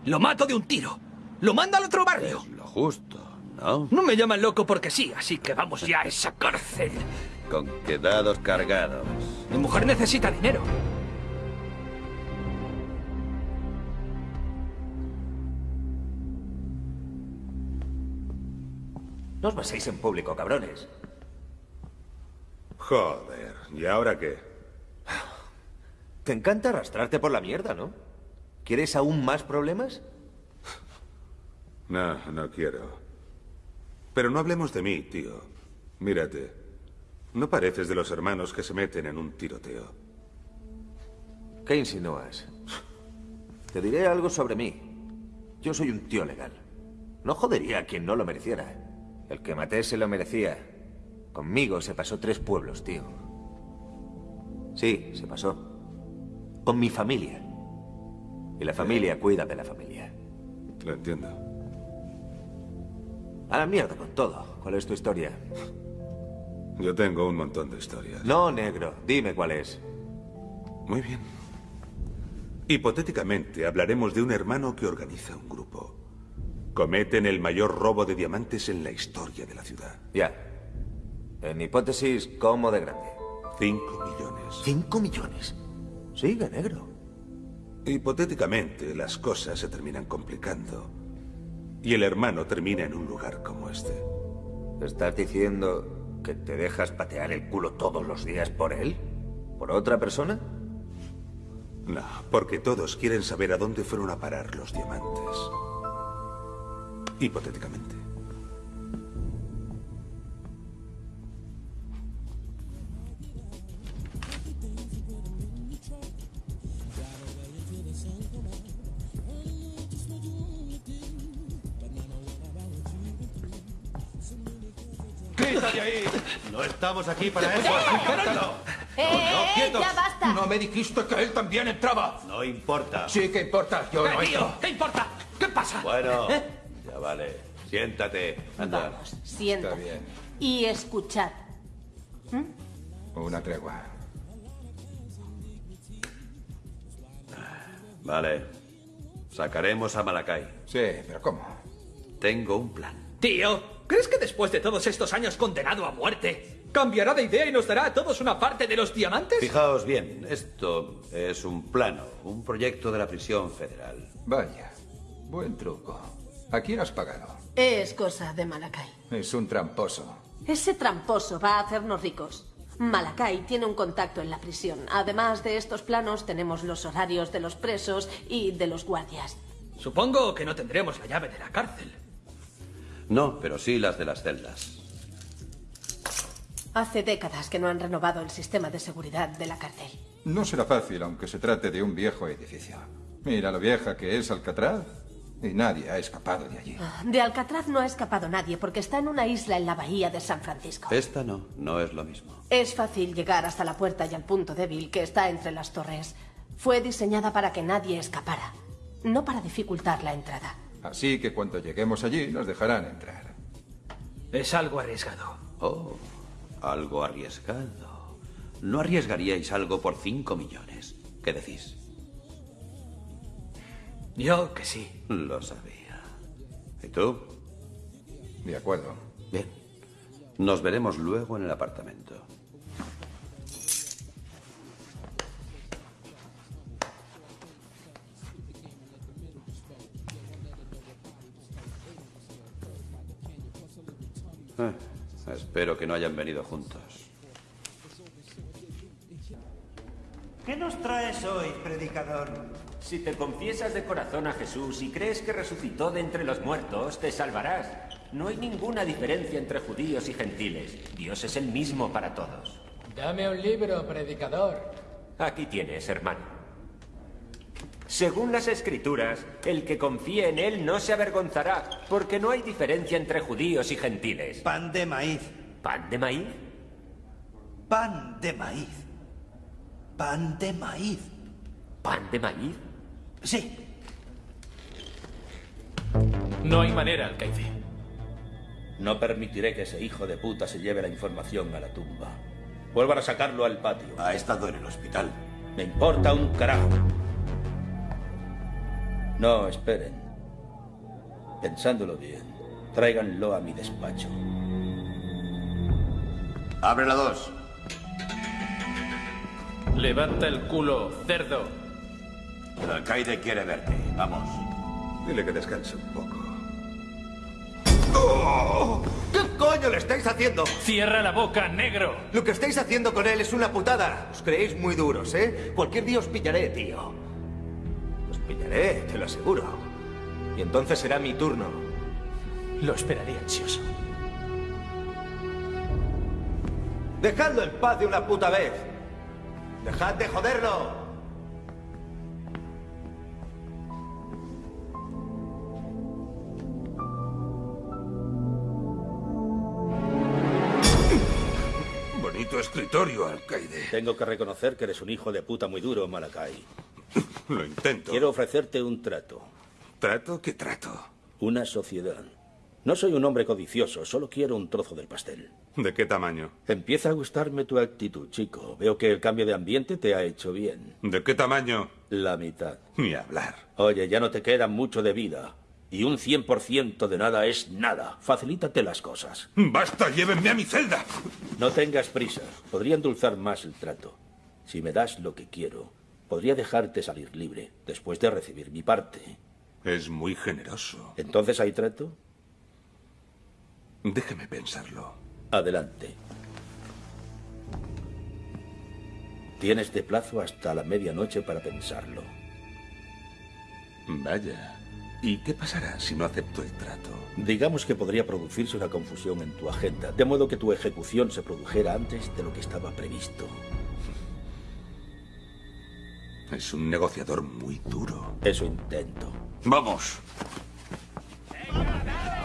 Lo mato de un tiro. Lo manda al otro barrio. Lo justo, ¿no? No me llaman loco porque sí, así que vamos ya a esa cárcel. Con quedados cargados. Mi mujer necesita dinero. No os beséis en público, cabrones. Joder, ¿y ahora qué? Te encanta arrastrarte por la mierda, ¿no? ¿Quieres aún más problemas? No, no quiero. Pero no hablemos de mí, tío. Mírate. No pareces de los hermanos que se meten en un tiroteo. ¿Qué insinúas? Te diré algo sobre mí. Yo soy un tío legal. No jodería a quien no lo mereciera. El que maté se lo merecía. Conmigo se pasó tres pueblos, tío. Sí, se pasó. Con mi familia. Y la familia cuida de la familia. Lo entiendo. A la mierda con todo. ¿Cuál es tu historia? Yo tengo un montón de historias. No, negro. Dime cuál es. Muy bien. Hipotéticamente, hablaremos de un hermano que organiza un grupo. Cometen el mayor robo de diamantes en la historia de la ciudad. Ya. En hipótesis, ¿cómo de grande? Cinco millones. ¿Cinco millones? Sigue, negro. Hipotéticamente, las cosas se terminan complicando. Y el hermano termina en un lugar como este. ¿Estás diciendo que te dejas patear el culo todos los días por él? ¿Por otra persona? No, porque todos quieren saber a dónde fueron a parar los diamantes. Hipotéticamente. ¡Quítate ahí! No estamos aquí para eso. ¡Eh, eh, quietos. ya basta! No me dijiste que él también entraba. No importa. Sí que importa. Yo ¿Qué, no tío? ¿Qué importa? ¿Qué pasa? Bueno, ¿Eh? Ya vale. Siéntate. Anda. Vamos, siéntate. Está bien. Y escuchad. Una tregua. Vale. Sacaremos a Malakai. Sí, pero ¿cómo? Tengo un plan. Tío, ¿crees que después de todos estos años condenado a muerte, cambiará de idea y nos dará a todos una parte de los diamantes? Fijaos bien, esto es un plano, un proyecto de la prisión federal. Vaya. Buen truco. ¿A quién has pagado? Es cosa de Malakai. Es un tramposo. Ese tramposo va a hacernos ricos. Malakai tiene un contacto en la prisión. Además de estos planos, tenemos los horarios de los presos y de los guardias. Supongo que no tendremos la llave de la cárcel. No, pero sí las de las celdas. Hace décadas que no han renovado el sistema de seguridad de la cárcel. No será fácil, aunque se trate de un viejo edificio. Mira lo vieja que es Alcatraz. Y nadie ha escapado de allí. De Alcatraz no ha escapado nadie porque está en una isla en la bahía de San Francisco. Esta no, no es lo mismo. Es fácil llegar hasta la puerta y al punto débil que está entre las torres. Fue diseñada para que nadie escapara, no para dificultar la entrada. Así que cuando lleguemos allí nos dejarán entrar. Es algo arriesgado. Oh, algo arriesgado. ¿No arriesgaríais algo por cinco millones? ¿Qué decís? Yo que sí. Lo sabía. ¿Y tú? De acuerdo. Bien. Nos veremos luego en el apartamento. Eh, espero que no hayan venido juntos. ¿Qué nos traes hoy, predicador? Si te confiesas de corazón a Jesús y crees que resucitó de entre los muertos, te salvarás. No hay ninguna diferencia entre judíos y gentiles. Dios es el mismo para todos. Dame un libro, predicador. Aquí tienes, hermano. Según las escrituras, el que confíe en él no se avergonzará, porque no hay diferencia entre judíos y gentiles. Pan de maíz. ¿Pan de maíz? Pan de maíz. Pan de maíz. ¿Pan de maíz? Sí. No hay manera, alcaide. No permitiré que ese hijo de puta se lleve la información a la tumba. Vuelvan a sacarlo al patio. Ha estado en el hospital. Me importa un carajo. No, esperen. Pensándolo bien, tráiganlo a mi despacho. Abre la dos. Levanta el culo, cerdo. El alcaide quiere verte. Vamos. Dile que descanse un poco. ¡Oh! ¿Qué coño le estáis haciendo? Cierra la boca, negro. Lo que estáis haciendo con él es una putada. Os creéis muy duros, ¿eh? Cualquier día os pillaré, tío. Os pillaré, te lo aseguro. Y entonces será mi turno. Lo esperaré ansioso. Dejadlo en paz de una puta vez. Dejad de joderlo. Escritorio, alcaide. Tengo que reconocer que eres un hijo de puta muy duro, Malakai. Lo intento. Quiero ofrecerte un trato. ¿Trato? ¿Qué trato? Una sociedad. No soy un hombre codicioso, solo quiero un trozo del pastel. ¿De qué tamaño? Empieza a gustarme tu actitud, chico. Veo que el cambio de ambiente te ha hecho bien. ¿De qué tamaño? La mitad. Ni hablar. Oye, ya no te queda mucho de vida. Y un 100% de nada es nada. Facilítate las cosas. ¡Basta! ¡Llévenme a mi celda! No tengas prisa. Podría endulzar más el trato. Si me das lo que quiero, podría dejarte salir libre después de recibir mi parte. Es muy generoso. ¿Entonces hay trato? Déjeme pensarlo. Adelante. Tienes de plazo hasta la medianoche para pensarlo. Vaya. ¿Y qué pasará si no acepto el trato? Digamos que podría producirse una confusión en tu agenda, de modo que tu ejecución se produjera antes de lo que estaba previsto. Es un negociador muy duro. Eso intento. Vamos. ¿Quieres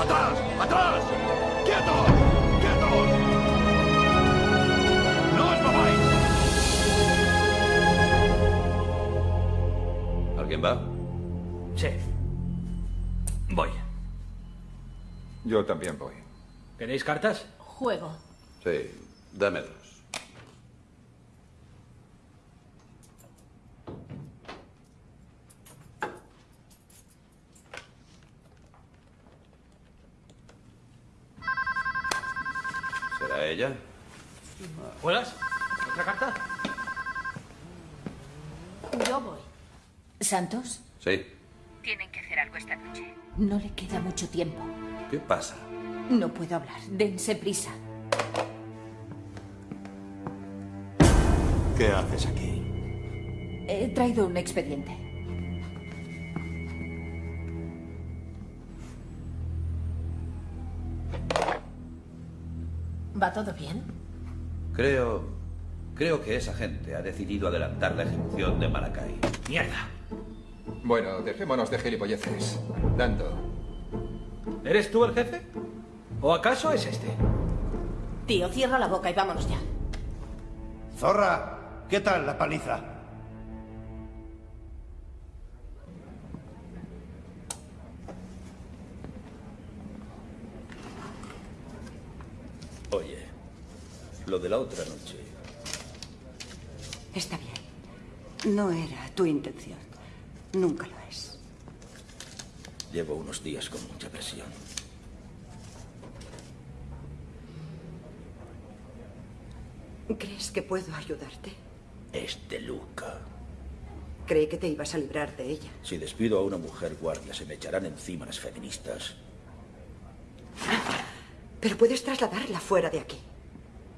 ¡Atrás! ¡Atrás! ¡Quietos! ¡Quietos! ¡No os mováis! ¿Alguien va? Sí. Voy. Yo también voy. ¿Queréis cartas? Juego. Sí, dame dos. ¿Será ella? ¿Juegas? ¿Otra carta? Yo voy. ¿Santos? Sí. Tienen que hacer algo esta noche. No le queda mucho tiempo. ¿Qué pasa? No puedo hablar. Dense prisa. ¿Qué haces aquí? He traído un expediente. ¿Va todo bien? Creo. Creo que esa gente ha decidido adelantar la ejecución de Maracay. ¡Mierda! Bueno, dejémonos de gilipolleces. Dando. ¿Eres tú el jefe? ¿O acaso es este? Tío, cierra la boca y vámonos ya. Zorra, ¿qué tal la paliza? Lo de la otra noche. Está bien. No era tu intención. Nunca lo es. Llevo unos días con mucha presión. ¿Crees que puedo ayudarte? Es de Luca. Creí que te ibas a librar de ella. Si despido a una mujer guardia, se me echarán encima las feministas. Pero puedes trasladarla fuera de aquí.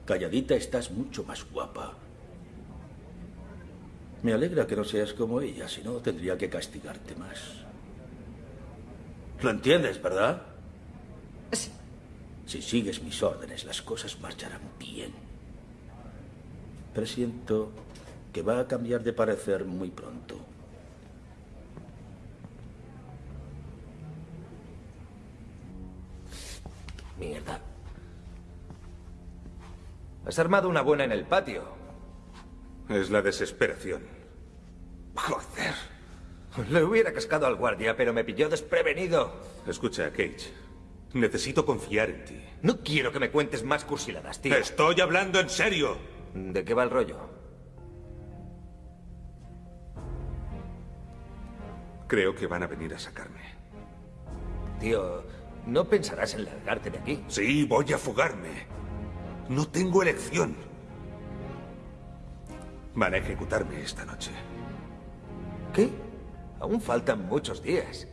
Calladita estás mucho más guapa. Me alegra que no seas como ella, si no tendría que castigarte más. ¿Lo entiendes, verdad? Sí. Si sigues mis órdenes, las cosas marcharán bien. Presiento que va a cambiar de parecer muy pronto. Mierda. Has armado una buena en el patio. Es la desesperación. Joder. Le hubiera cascado al guardia, pero me pilló desprevenido. Escucha, Cage. Necesito confiar en ti. No quiero que me cuentes más cursiladas, tío. Estoy hablando en serio. ¿De qué va el rollo? Creo que van a venir a sacarme. Tío, No pensarás en largarte de aquí. Sí, voy a fugarme. No tengo elección. Van a ejecutarme esta noche. ¿Qué? Aún faltan muchos días.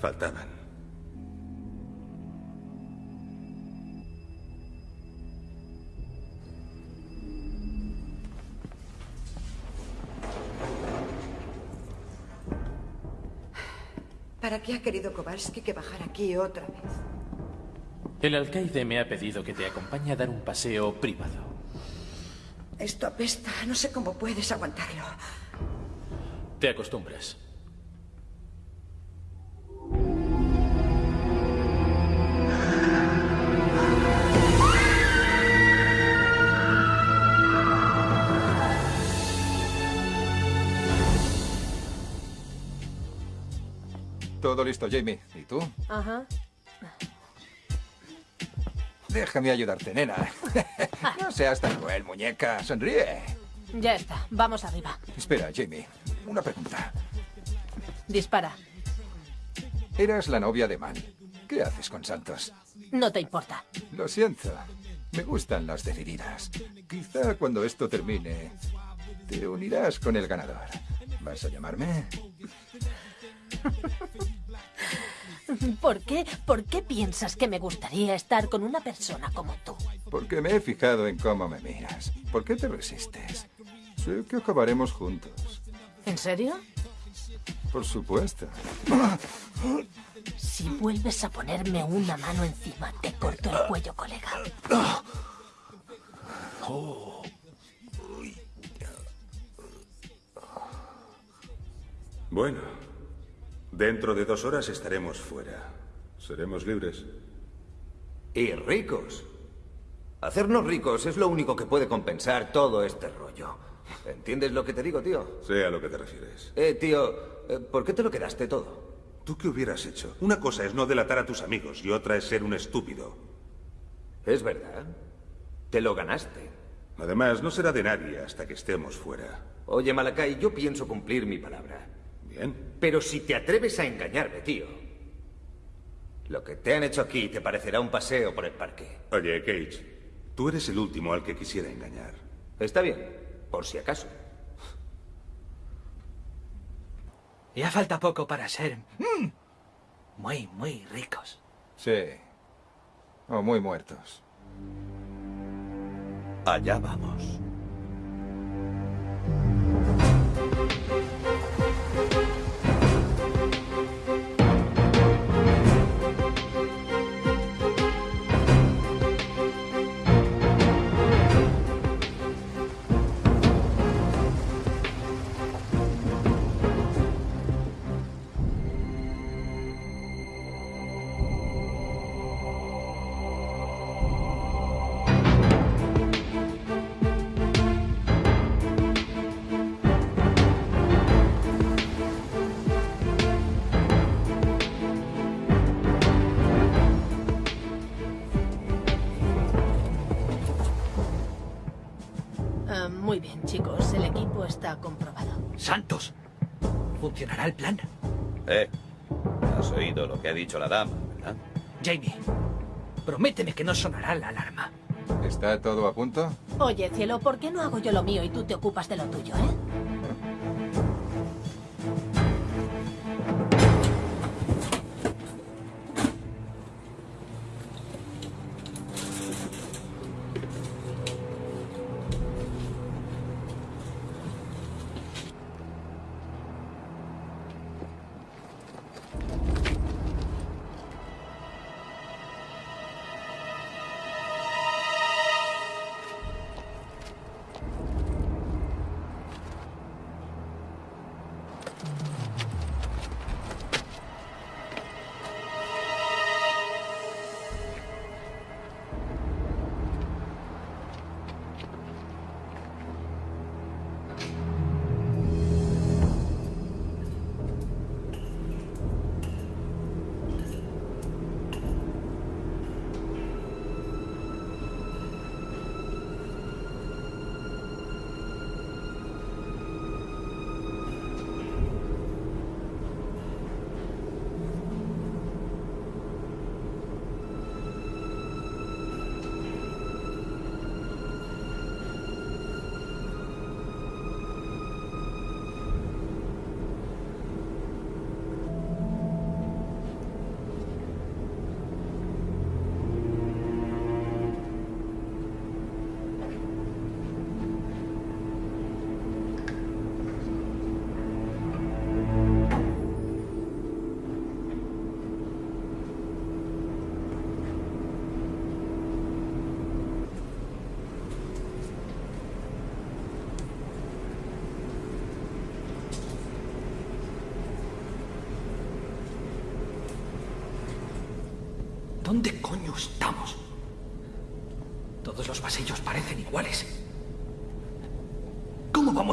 Faltaban. ¿Para qué ha querido Kowalski que bajar aquí otra vez? El alcaide me ha pedido que te acompañe a dar un paseo privado. Esto apesta. No sé cómo puedes aguantarlo. Te acostumbras. Todo listo, Jamie. ¿Y tú? Ajá. Déjame ayudarte, nena. no seas tan cruel, muñeca. Sonríe. Ya está. Vamos arriba. Espera, Jamie. Una pregunta. Dispara. Eras la novia de Man. ¿Qué haces con Santos? No te importa. Lo siento. Me gustan las decididas. Quizá cuando esto termine, te unirás con el ganador. ¿Vas a llamarme? ¿Por qué? ¿Por qué piensas que me gustaría estar con una persona como tú? Porque me he fijado en cómo me miras. ¿Por qué te resistes? Sé que acabaremos juntos. ¿En serio? Por supuesto. Si vuelves a ponerme una mano encima, te corto el cuello, colega. Bueno, dentro de dos horas estaremos fuera. Seremos libres. Y ricos. Hacernos ricos es lo único que puede compensar todo este rollo. ¿Entiendes lo que te digo, tío? Sé a lo que te refieres. Eh, tío, eh, ¿por qué te lo quedaste todo? ¿Tú qué hubieras hecho? Una cosa es no delatar a tus amigos y otra es ser un estúpido. Es verdad. Te lo ganaste. Además, no será de nadie hasta que estemos fuera. Oye, Malakai, yo pienso cumplir mi palabra. Bien. Pero si te atreves a engañarme, tío, lo que te han hecho aquí te parecerá un paseo por el parque. Oye, Cage, tú eres el último al que quisiera engañar. Está bien, por si acaso. Ya falta poco para ser mm, muy, muy ricos. Sí. O muy muertos. Allá vamos. Está comprobado. Santos. ¿Funcionará el plan? Eh, has oído lo que ha dicho la dama, ¿verdad? Jamie, prométeme que no sonará la alarma. ¿Está todo a punto? Oye, cielo, ¿por qué no hago yo lo mío y tú te ocupas de lo tuyo, eh?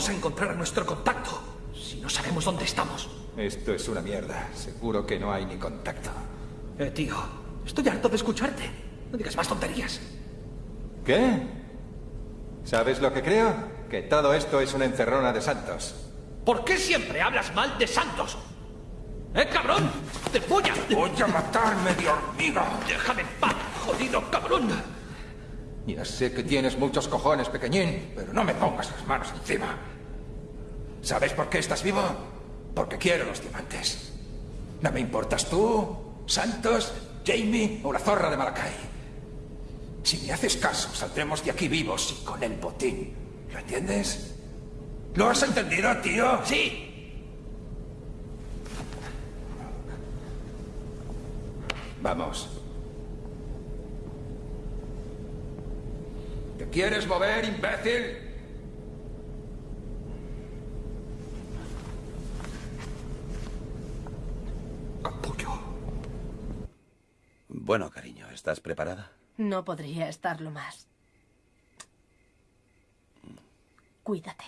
Vamos a encontrar a nuestro contacto si no sabemos dónde estamos? Esto es una mierda. Seguro que no hay ni contacto. Eh, tío, estoy harto de escucharte. No digas más tonterías. ¿Qué? ¿Sabes lo que creo? Que todo esto es una encerrona de santos. ¿Por qué siempre hablas mal de Santos? ¡Eh, cabrón! ¡Te voy a... ¡Voy a matarme de hormiga! ¡Déjame en paz, jodido cabrón! Ya sé que tienes muchos cojones, pequeñín, pero no me pongas las manos encima. ¿Sabes por qué estás vivo? Porque quiero los diamantes. No me importas tú, Santos, Jamie o la zorra de Malakai. Si me haces caso, saldremos de aquí vivos y con el botín. ¿Lo entiendes? ¿Lo has entendido, tío? Sí. Vamos. ¿Te quieres mover, imbécil? Bueno, cariño, ¿estás preparada? No podría estarlo más. Cuídate.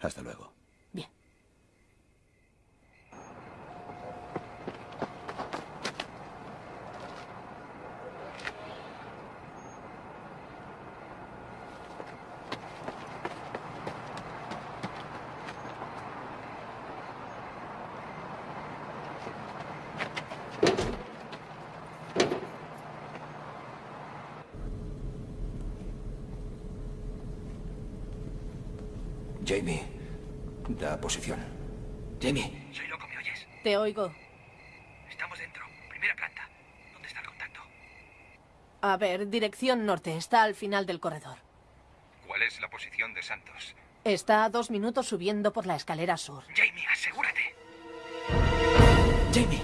Hasta luego. Bien. Jamie, da posición. Jamie. Soy loco, ¿me oyes? Te oigo. Estamos dentro. Primera planta. ¿Dónde está el contacto? A ver, dirección norte. Está al final del corredor. ¿Cuál es la posición de Santos? Está a dos minutos subiendo por la escalera sur. Jamie, asegúrate. Jamie.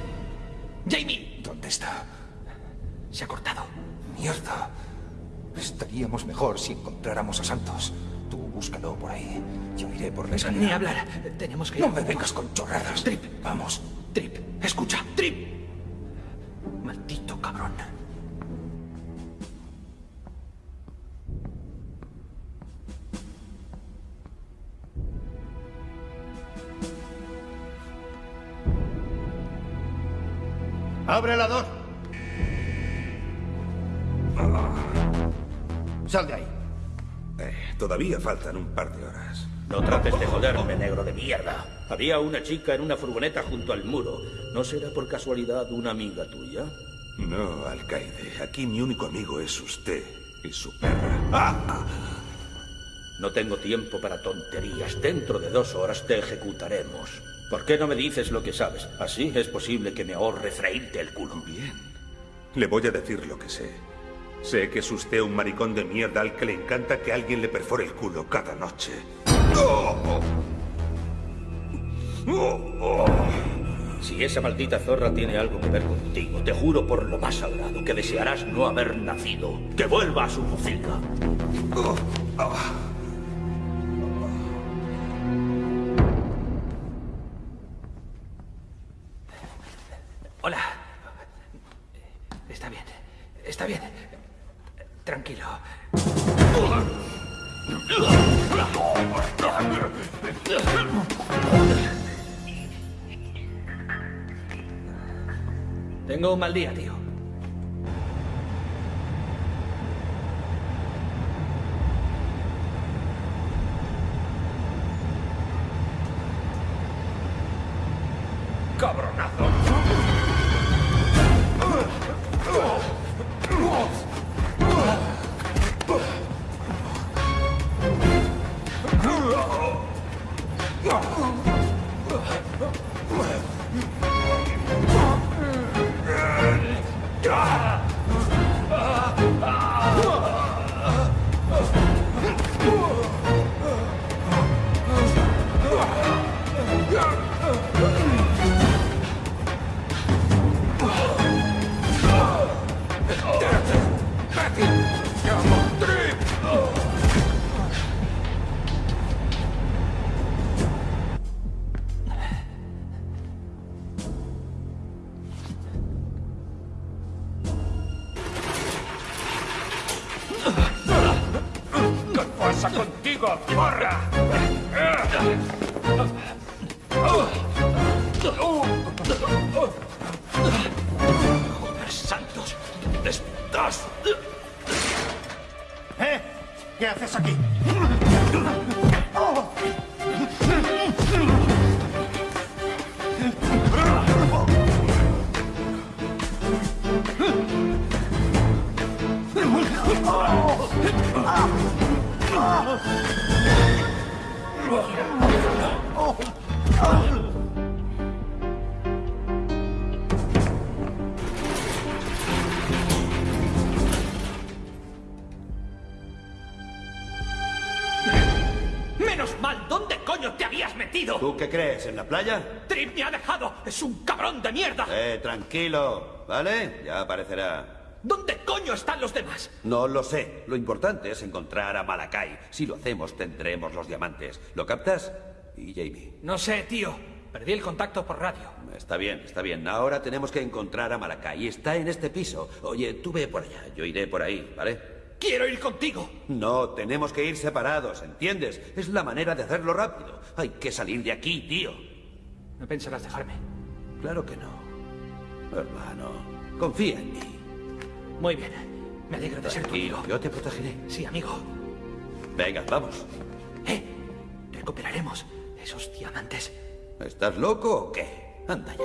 Jamie. ¿Dónde está? Se ha cortado. Mierda. Estaríamos mejor si encontráramos a Santos. Búscalo por ahí. Yo iré por la escalera. Ni hablar. Tenemos que... No me vengas con chorradas. Trip. Vamos. Trip. Escucha. Trip. Maldito cabrón. ¡Abre la dos! Sal de ahí. Todavía faltan un par de horas. No trates de joderme, negro de mierda. Había una chica en una furgoneta junto al muro. ¿No será por casualidad una amiga tuya? No, alcaide. Aquí mi único amigo es usted y su perra. ¡Ah! No tengo tiempo para tonterías. Dentro de dos horas te ejecutaremos. ¿Por qué no me dices lo que sabes? Así es posible que me ahorre freírte el culo. Bien. Le voy a decir lo que sé. Sé que es usted un maricón de mierda al que le encanta que alguien le perfore el culo cada noche. Si esa maldita zorra tiene algo que ver contigo, te juro por lo más sagrado que desearás no haber nacido. Que vuelva a su pocilga. Hola. Está bien. Está bien. Tengo un mal día, tío. ¿Tú qué crees? ¿En la playa? ¡Trip me ha dejado! ¡Es un cabrón de mierda! Eh, tranquilo, ¿vale? Ya aparecerá. ¿Dónde coño están los demás? No lo sé. Lo importante es encontrar a Malakai. Si lo hacemos, tendremos los diamantes. ¿Lo captas? Y Jamie. No sé, tío. Perdí el contacto por radio. Está bien, está bien. Ahora tenemos que encontrar a Malakai. Está en este piso. Oye, tú ve por allá. Yo iré por ahí, ¿vale? ¡Quiero ir contigo! No, tenemos que ir separados, ¿entiendes? Es la manera de hacerlo rápido. Hay que salir de aquí, tío. ¿No pensarás dejarme? Claro que no. Hermano, confía en mí. Muy bien. Me alegro de ser tu amigo. yo te protegeré. Sí, amigo. Venga, vamos. Recuperaremos esos diamantes. ¿Estás loco o qué? Anda ya.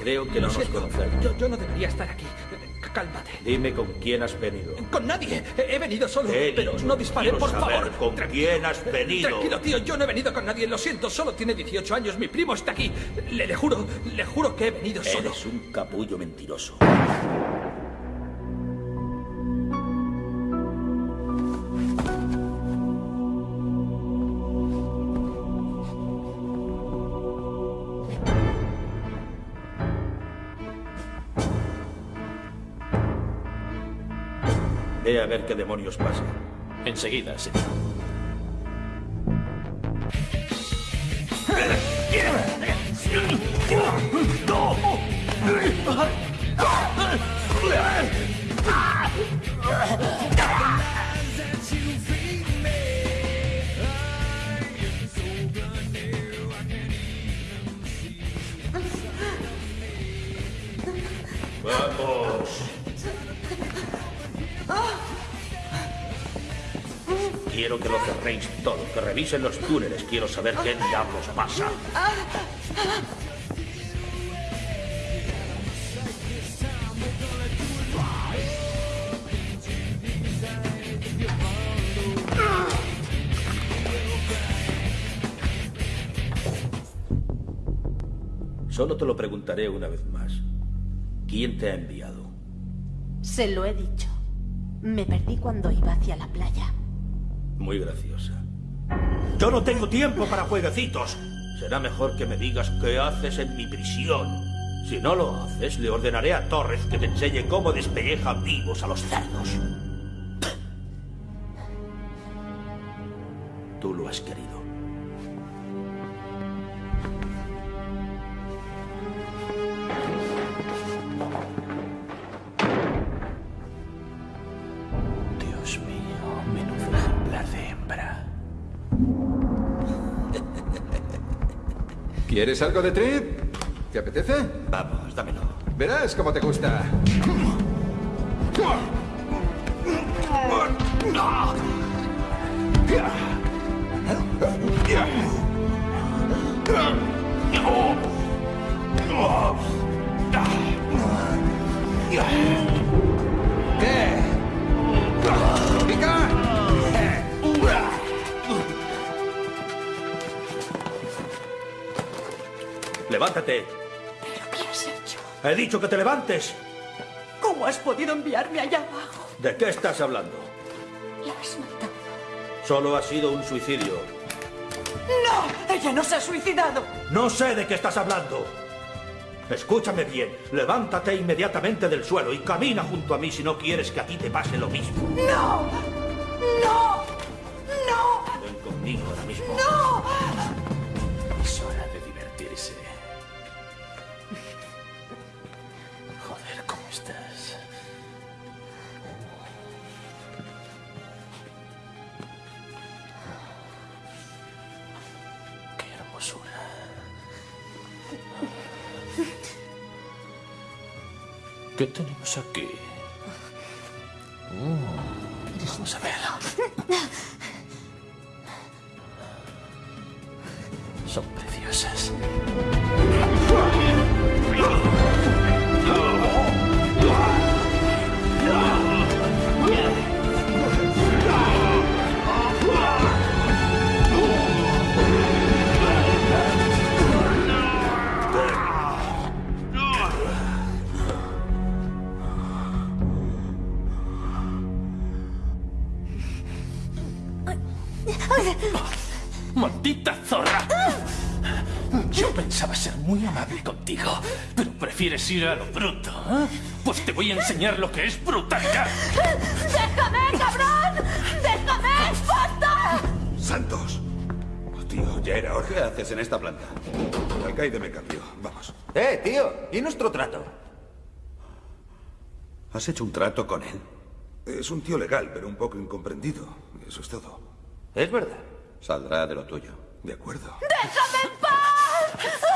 Creo que no nos conocemos. Yo, yo no debería estar aquí. Cálmate. Dime con quién has venido. Con nadie. He venido solo. He pero dicho, no quiero por saber favor. con quién has venido. Tranquilo, tío. Yo no he venido con nadie. Lo siento. Solo tiene 18 años. Mi primo está aquí. Le, le juro, le juro que he venido solo. Eres un capullo mentiroso. Ver qué demonios pasa. Enseguida, señor. Revisen los túneles. Quiero saber qué diablos pasa. Solo te lo preguntaré una vez más. ¿Quién te ha enviado? Se lo he dicho. Me perdí cuando iba hacia la playa. Muy graciosa. Yo no tengo tiempo para jueguecitos. Será mejor que me digas qué haces en mi prisión. Si no lo haces, le ordenaré a Torres que te enseñe cómo despellejan vivos a los cerdos. Tú lo has querido. ¿Quieres algo de trip? ¿Te apetece? Vamos, dámelo. Verás cómo te gusta. ¿Qué? ¿Pica? Levántate. ¿Qué has hecho? He dicho que te levantes. ¿Cómo has podido enviarme allá abajo? ¿De qué estás hablando? La has matado. Solo ha sido un suicidio. ¡No! ¡Ella no se ha suicidado! No sé de qué estás hablando. Escúchame bien. Levántate inmediatamente del suelo y camina junto a mí si no quieres que a ti te pase lo mismo. ¡No! ¡No! ¡No! Ven conmigo ahora mismo. ¡No! Prefieres ir a lo bruto, ¿eh? Pues te voy a enseñar lo que es brutalidad. ¡Déjame, cabrón! ¡Déjame! ¡Basta! ¡Santos! Oh, tío, ya era hora. ¿Qué haces en esta planta? El alcaide me cambió. Vamos. Eh, tío, ¿y nuestro trato? ¿Has hecho un trato con él? Es un tío legal, pero un poco incomprendido. Eso es todo. Es verdad. Saldrá de lo tuyo. De acuerdo. ¡Déjame en paz!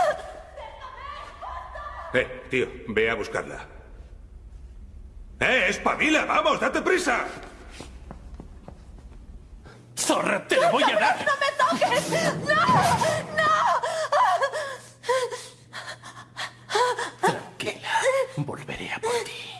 Eh, tío, ve a buscarla. ¡Eh, espabila! ¡Vamos, date prisa! ¡Zorra, te lo voy a dar! ¡No me toques! ¡No! ¡No! Tranquila, volveré a por ti.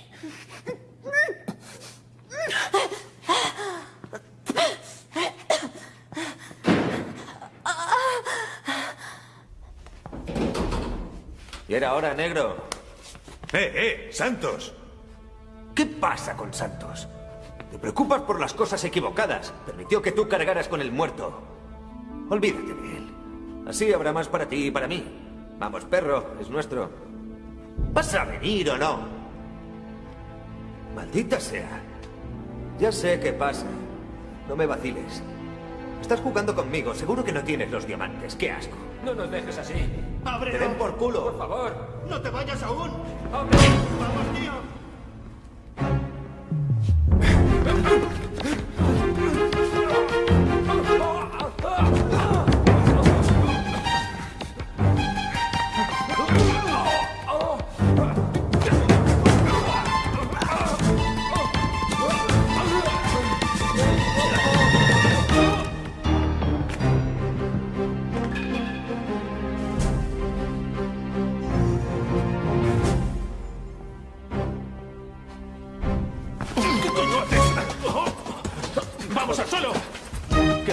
Era hora, negro. ¡Eh, eh! ¡Santos! ¿Qué pasa con Santos? Te preocupas por las cosas equivocadas. Permitió que tú cargaras con el muerto. Olvídate de él. Así habrá más para ti y para mí. Vamos, perro, es nuestro. ¿Vas a venir o no? Maldita sea. Ya sé qué pasa. No me vaciles. Estás jugando conmigo. Seguro que no tienes los diamantes. ¡Qué asco! No nos dejes así. ¡Te den por culo! Por favor. ¡No te vayas aún! ¡Abre! ¡Vamos, tío!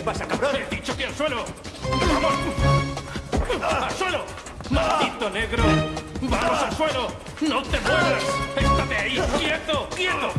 ¿Qué pasa, cabrón? ¡He dicho que al suelo! ¡Vamos! ¡Al suelo! ¡Maldito negro! ¡Vamos al suelo! ¡No te muevas! ¡Estate ahí! ¡Quieto! ¡Quieto!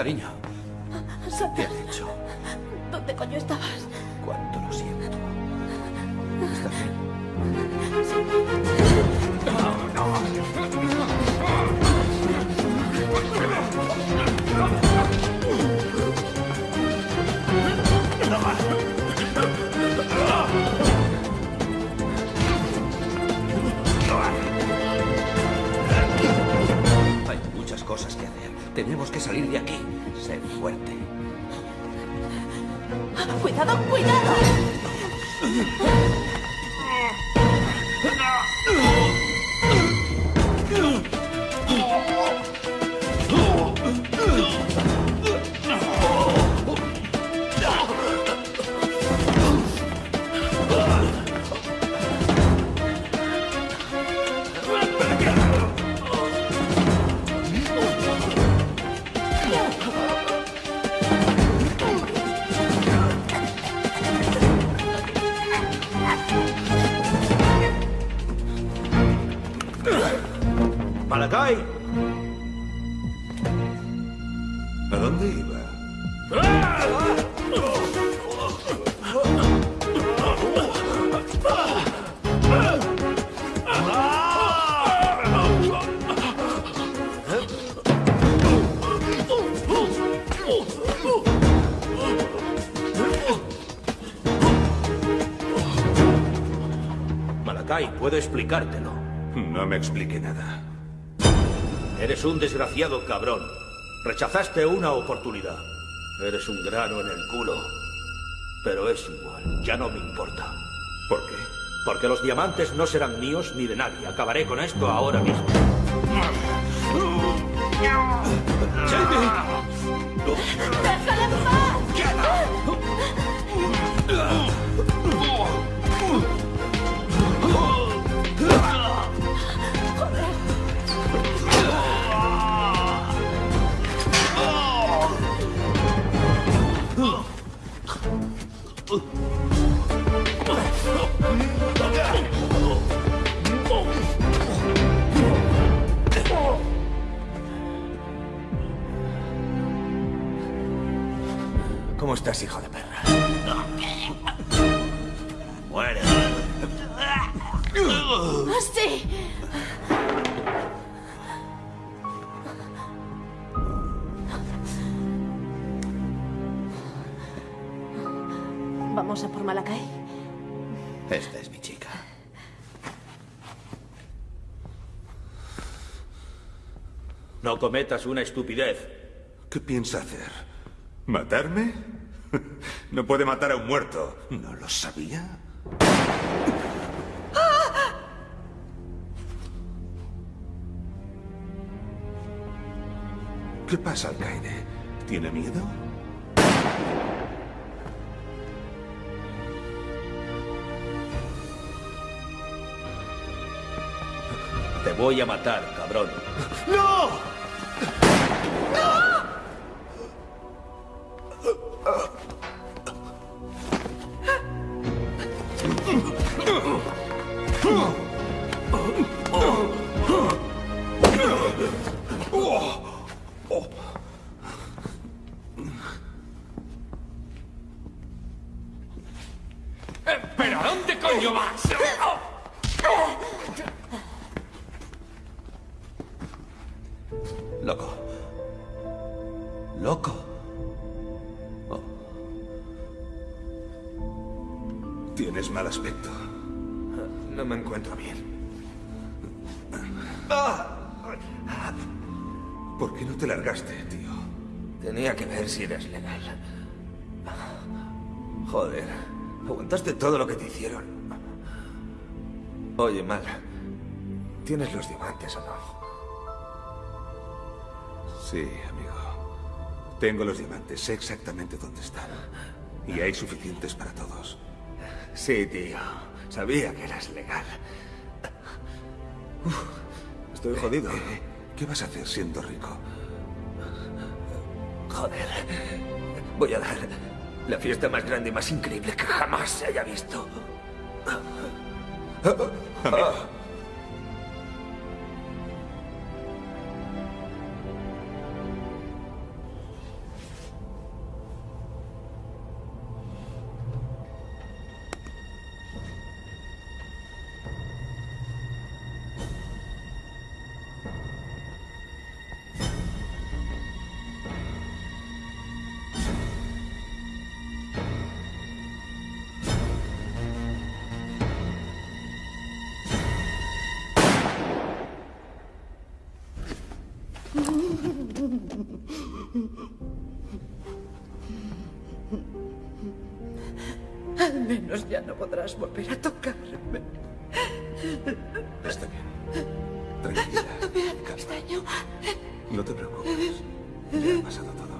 Cariño. ¿Qué has hecho? ¿Dónde coño estabas? Cuánto lo siento. ¿Estás bien? No, no. Hay muchas cosas que hacer. Tenemos que salir de aquí. 나도뿌리 다. Puedo explicártelo. No me explique nada. Eres un desgraciado cabrón. Rechazaste una oportunidad. Eres un grano en el culo. Pero es igual, ya no me importa. ¿Por qué? Porque los diamantes no serán míos ni de nadie. Acabaré con esto ahora mismo. ¡Déjale No cometas una estupidez. ¿Qué piensa hacer? ¿Matarme? No puede matar a un muerto. ¿No lo sabía? ¿Qué pasa, Alcaide? ¿Tiene miedo? Te voy a matar, cabrón. ¡No! Joder, aguantaste todo lo que te hicieron. Oye, Mal, ¿tienes los diamantes o no? Sí, amigo. Tengo los diamantes, sé exactamente dónde están. Y hay suficientes para todos. Sí, tío. Sabía que eras legal. Estoy jodido. ¿Qué vas a hacer siendo rico? Joder. Voy a dar la fiesta más grande y más increíble que jamás se haya visto. Al menos ya no podrás volver a tocarme. Está bien. Tranquila. No me hagas daño. No te preocupes. Ya ha pasado todo.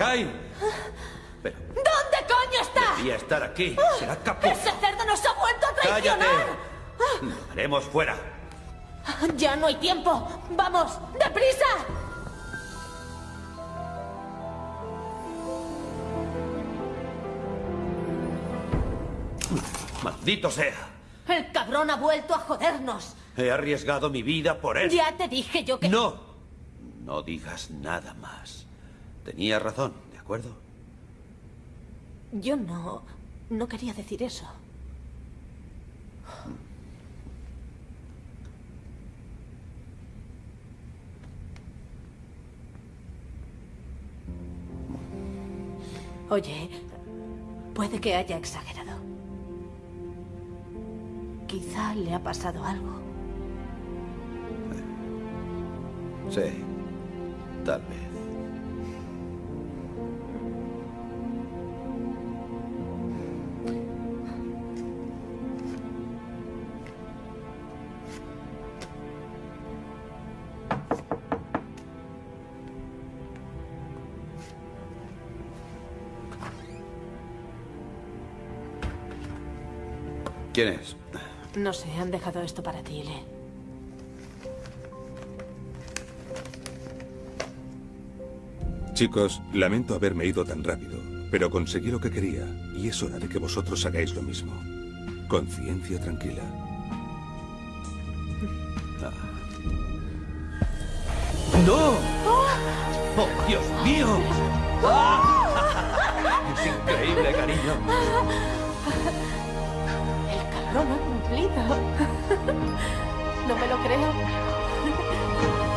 ¿Dónde coño está? Debía estar aquí. Será capaz. ¡Ese cerdo nos ha vuelto a traicionar! ¡Cállate! Lo haremos fuera. ¡Ya no hay tiempo! ¡Vamos! ¡Deprisa! ¡Maldito sea! El cabrón ha vuelto a jodernos. He arriesgado mi vida por él. Ya te dije yo que... ¡No! No digas nada más. Tenía razón, ¿de acuerdo? Yo no... No quería decir eso. Oye, puede que haya exagerado. Quizá le ha pasado algo. Sí, tal vez. ¿Quién es? No sé, han dejado esto para ti, Le. Chicos, lamento haberme ido tan rápido, pero conseguí lo que quería y es hora de que vosotros hagáis lo mismo. Conciencia tranquila. ¡No! ¡Oh, Dios mío! ¡Ah! Es increíble, cariño. Cabrón ha cumplido. No me lo creo.